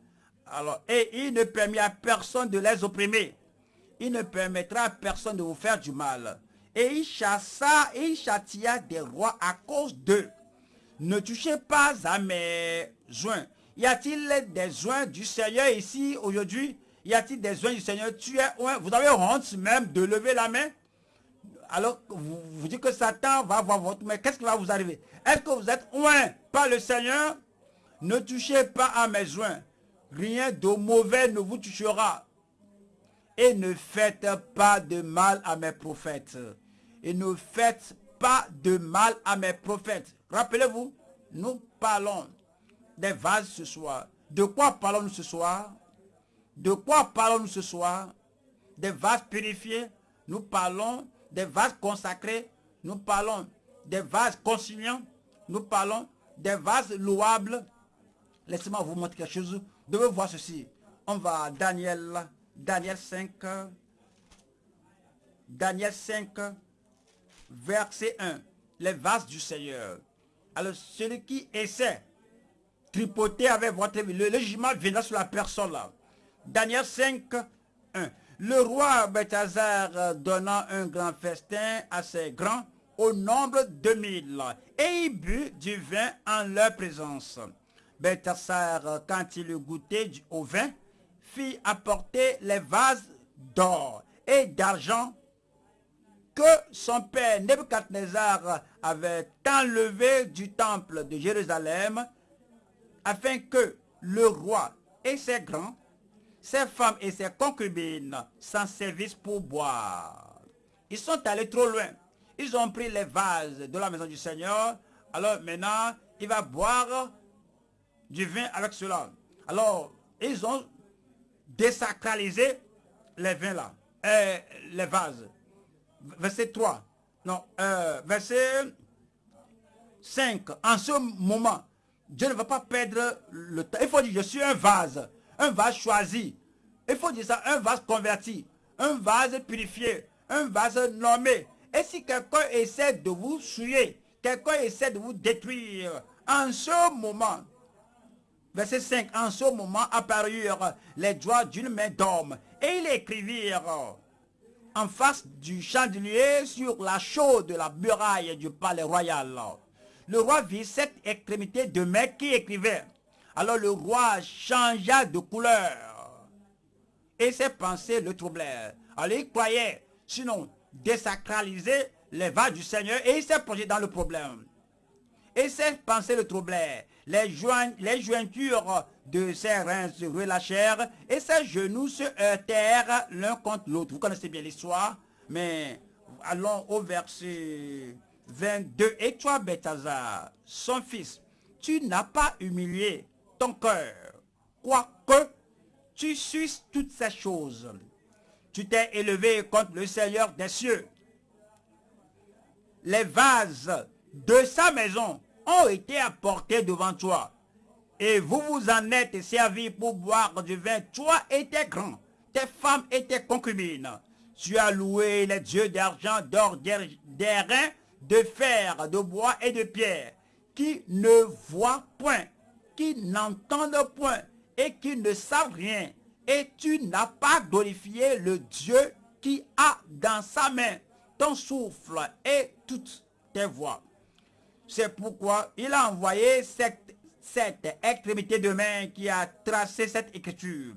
Alors, et il ne permit à personne de les opprimer. Il ne permettra à personne de vous faire du mal. Et il chassa et il châtia des rois à cause d'eux. Ne touchez pas à mes joints. Y a-t-il des joints du Seigneur ici aujourd'hui? Y a-t-il des joints du Seigneur? Tu es Vous avez honte même de lever la main? Alors vous, dites que Satan va voir votre main, qu'est-ce qui va vous arriver? Est-ce que vous êtes oint par le Seigneur? Ne touchez pas à mes joints. Rien de mauvais ne vous touchera. Et ne faites pas de mal à mes prophètes. Et ne faites pas de mal à mes prophètes. Rappelez-vous, nous parlons des vases ce soir. De quoi parlons-nous ce soir? De quoi parlons-nous ce soir? Des vases purifiés? Nous parlons des vases consacrés, nous parlons des vases conciliants, nous parlons des vases louables. Laissez-moi vous montrer quelque chose. Vous devez voir ceci. On va à Daniel, Daniel 5, Daniel 5, verset 1. Les vases du Seigneur. Alors, celui qui essaie tripoter avec votre vie, le, jugement viendra sur la personne là. Daniel 5, 1. Le roi Bethazar euh, donna un grand festin à ses grands au nombre de mille, et il but du vin en leur présence. Bethazar, euh, quand il eut goûté au vin, fit apporter les vases d'or et d'argent que son père Nebuchadnezzar avait enlevé du temple de Jérusalem, afin que le roi et ses grands ses femmes et ses concubines s'en servissent pour boire. Ils sont allés trop loin. Ils ont pris les vases de la maison du Seigneur. Alors maintenant, il va boire du vin avec cela. Alors, ils ont désacralisé les vins là, euh, les vases. Verset 3. Non, euh, verset 5. En ce moment, Dieu ne va pas perdre le temps. Il faut dire, je suis un vase un vase choisi. Il faut dire ça, un vase converti, un vase purifié, un vase nommé. Et si quelqu'un essaie de vous souiller, quelqu'un essaie de vous détruire, en ce moment, Verset 5. En ce moment apparurent les doigts d'une main d'homme et ils écrivirent en face du chandelier sur la chaude de la muraille du palais royal. Le roi vit cette extrémité de main qui écrivait. Alors le roi changea de couleur et ses pensées le troublèrent. Alors il croyait, sinon désacraliser les vagues du Seigneur et il s'est plongé dans le problème. Et ses pensées le troublèrent. Les, les jointures de ses reins se relâchèrent et ses genoux se heurtèrent l'un contre l'autre. Vous connaissez bien l'histoire, mais allons au verset 22. Et toi, Bethazar, son fils, tu n'as pas humilié ton cœur, quoique tu suisses toutes ces choses. Tu t'es élevé contre le Seigneur des cieux. Les vases de sa maison ont été apportés devant toi. Et vous vous en êtes servi pour boire du vin, toi et tes grands, tes femmes et tes concubines. Tu as loué les dieux d'argent, d'or, d'airain, de fer, de bois et de pierre, qui ne voient point, qui n'entendent point et qui ne savent rien. Et tu n'as pas glorifié le Dieu qui a dans sa main ton souffle et toutes tes voix. C'est pourquoi il a envoyé cette, cette extrémité de main qui a tracé cette écriture.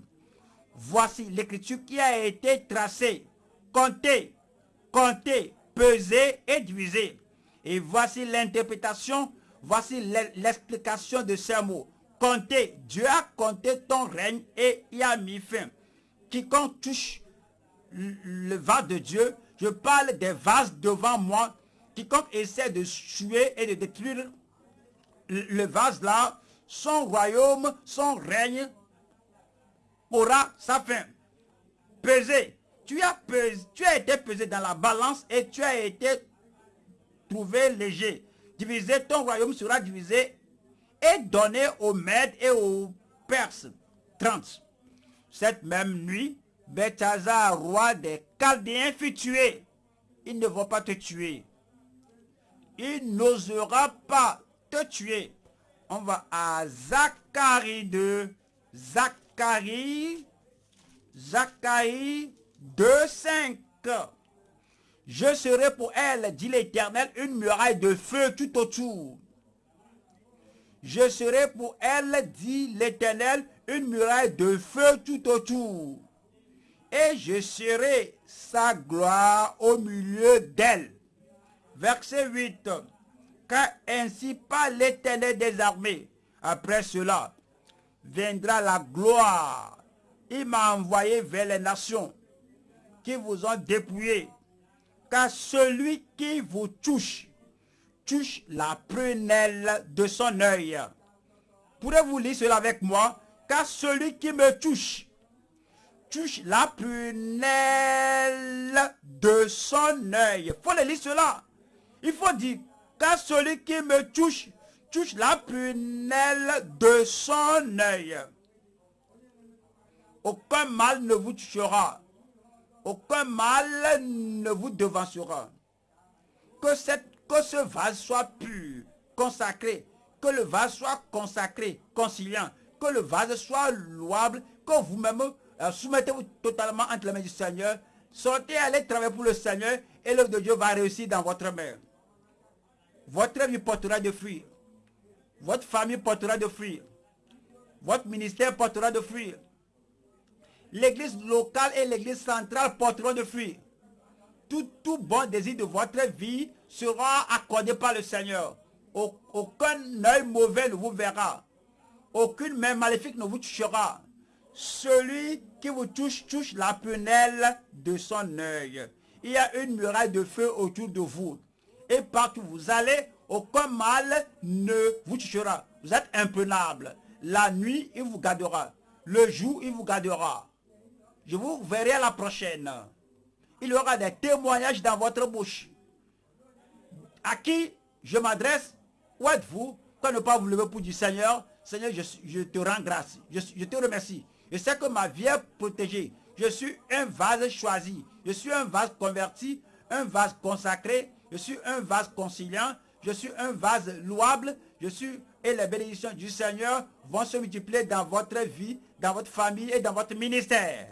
Voici l'écriture qui a été tracée, comptée, comptée, pesée et divisée. Et voici l'interprétation, voici l'explication de ces mots. Comptez, Dieu a compté ton règne et y a mis fin. Quiconque touche le vase de Dieu, je parle des vases devant moi quiconque essaie de tuer et de détruire le vase là, son royaume, son règne aura sa fin. Pesé. Tu as, tu as été pesé dans la balance et tu as été trouvé léger. Divisé, ton royaume sera divisé et donné aux Mèdes et aux Perses. 30. Cette même nuit, Bethazar, roi des Chaldéens, fut tué. Ils ne vont pas te tuer il n'osera pas te tuer. On va à Zacharie 2. Zacharie. Zacharie 2, 5. Je serai pour elle, dit l'Éternel, une muraille de feu tout autour. Je serai pour elle, dit l'Éternel, une muraille de feu tout autour. Et je serai sa gloire au milieu d'elle. Verset 8. Car ainsi pas l'éternel des armées. Après cela, viendra la gloire. Il m'a envoyé vers les nations qui vous ont dépouillé. Car celui qui vous touche, touche la prunelle de son œil. Pourrez-vous lire cela avec moi? Car celui qui me touche, touche la prunelle de son œil. faut le lire cela. Il faut dire, car celui qui me touche, touche la prunelle de son œil. Aucun mal ne vous touchera. Aucun mal ne vous devancera. Que, cette, que ce vase soit pur, consacré. Que le vase soit consacré, conciliant. Que le vase soit louable. Que vous-même euh, soumettez-vous totalement entre les mains du Seigneur. Sortez, allez travailler pour le Seigneur et l'œuvre de Dieu va réussir dans votre main. Votre vie portera de fruits. Votre famille portera de fruits. Votre ministère portera de fruits. L'église locale et l'église centrale porteront de fruits. Tout, tout bon désir de votre vie sera accordé par le Seigneur. Aucun œil mauvais ne vous verra. Aucune main maléfique ne vous touchera. Celui qui vous touche, touche la prunelle de son œil. Il y a une muraille de feu autour de vous et partout où vous allez, aucun mal ne vous touchera. Vous êtes imprenable. La nuit, il vous gardera. Le jour, il vous gardera. Je vous verrai à la prochaine. Il y aura des témoignages dans votre bouche. À qui je m'adresse Où êtes-vous? Quand ne pas vous lever pour du Seigneur Seigneur, je, te rends grâce. Je, te remercie. Je sais que ma vie est protégée. Je suis un vase choisi. Je suis un vase converti, un vase consacré, je suis un vase conciliant, je suis un vase louable, Je suis et les bénédictions du Seigneur vont se multiplier dans votre vie, dans votre famille et dans votre ministère.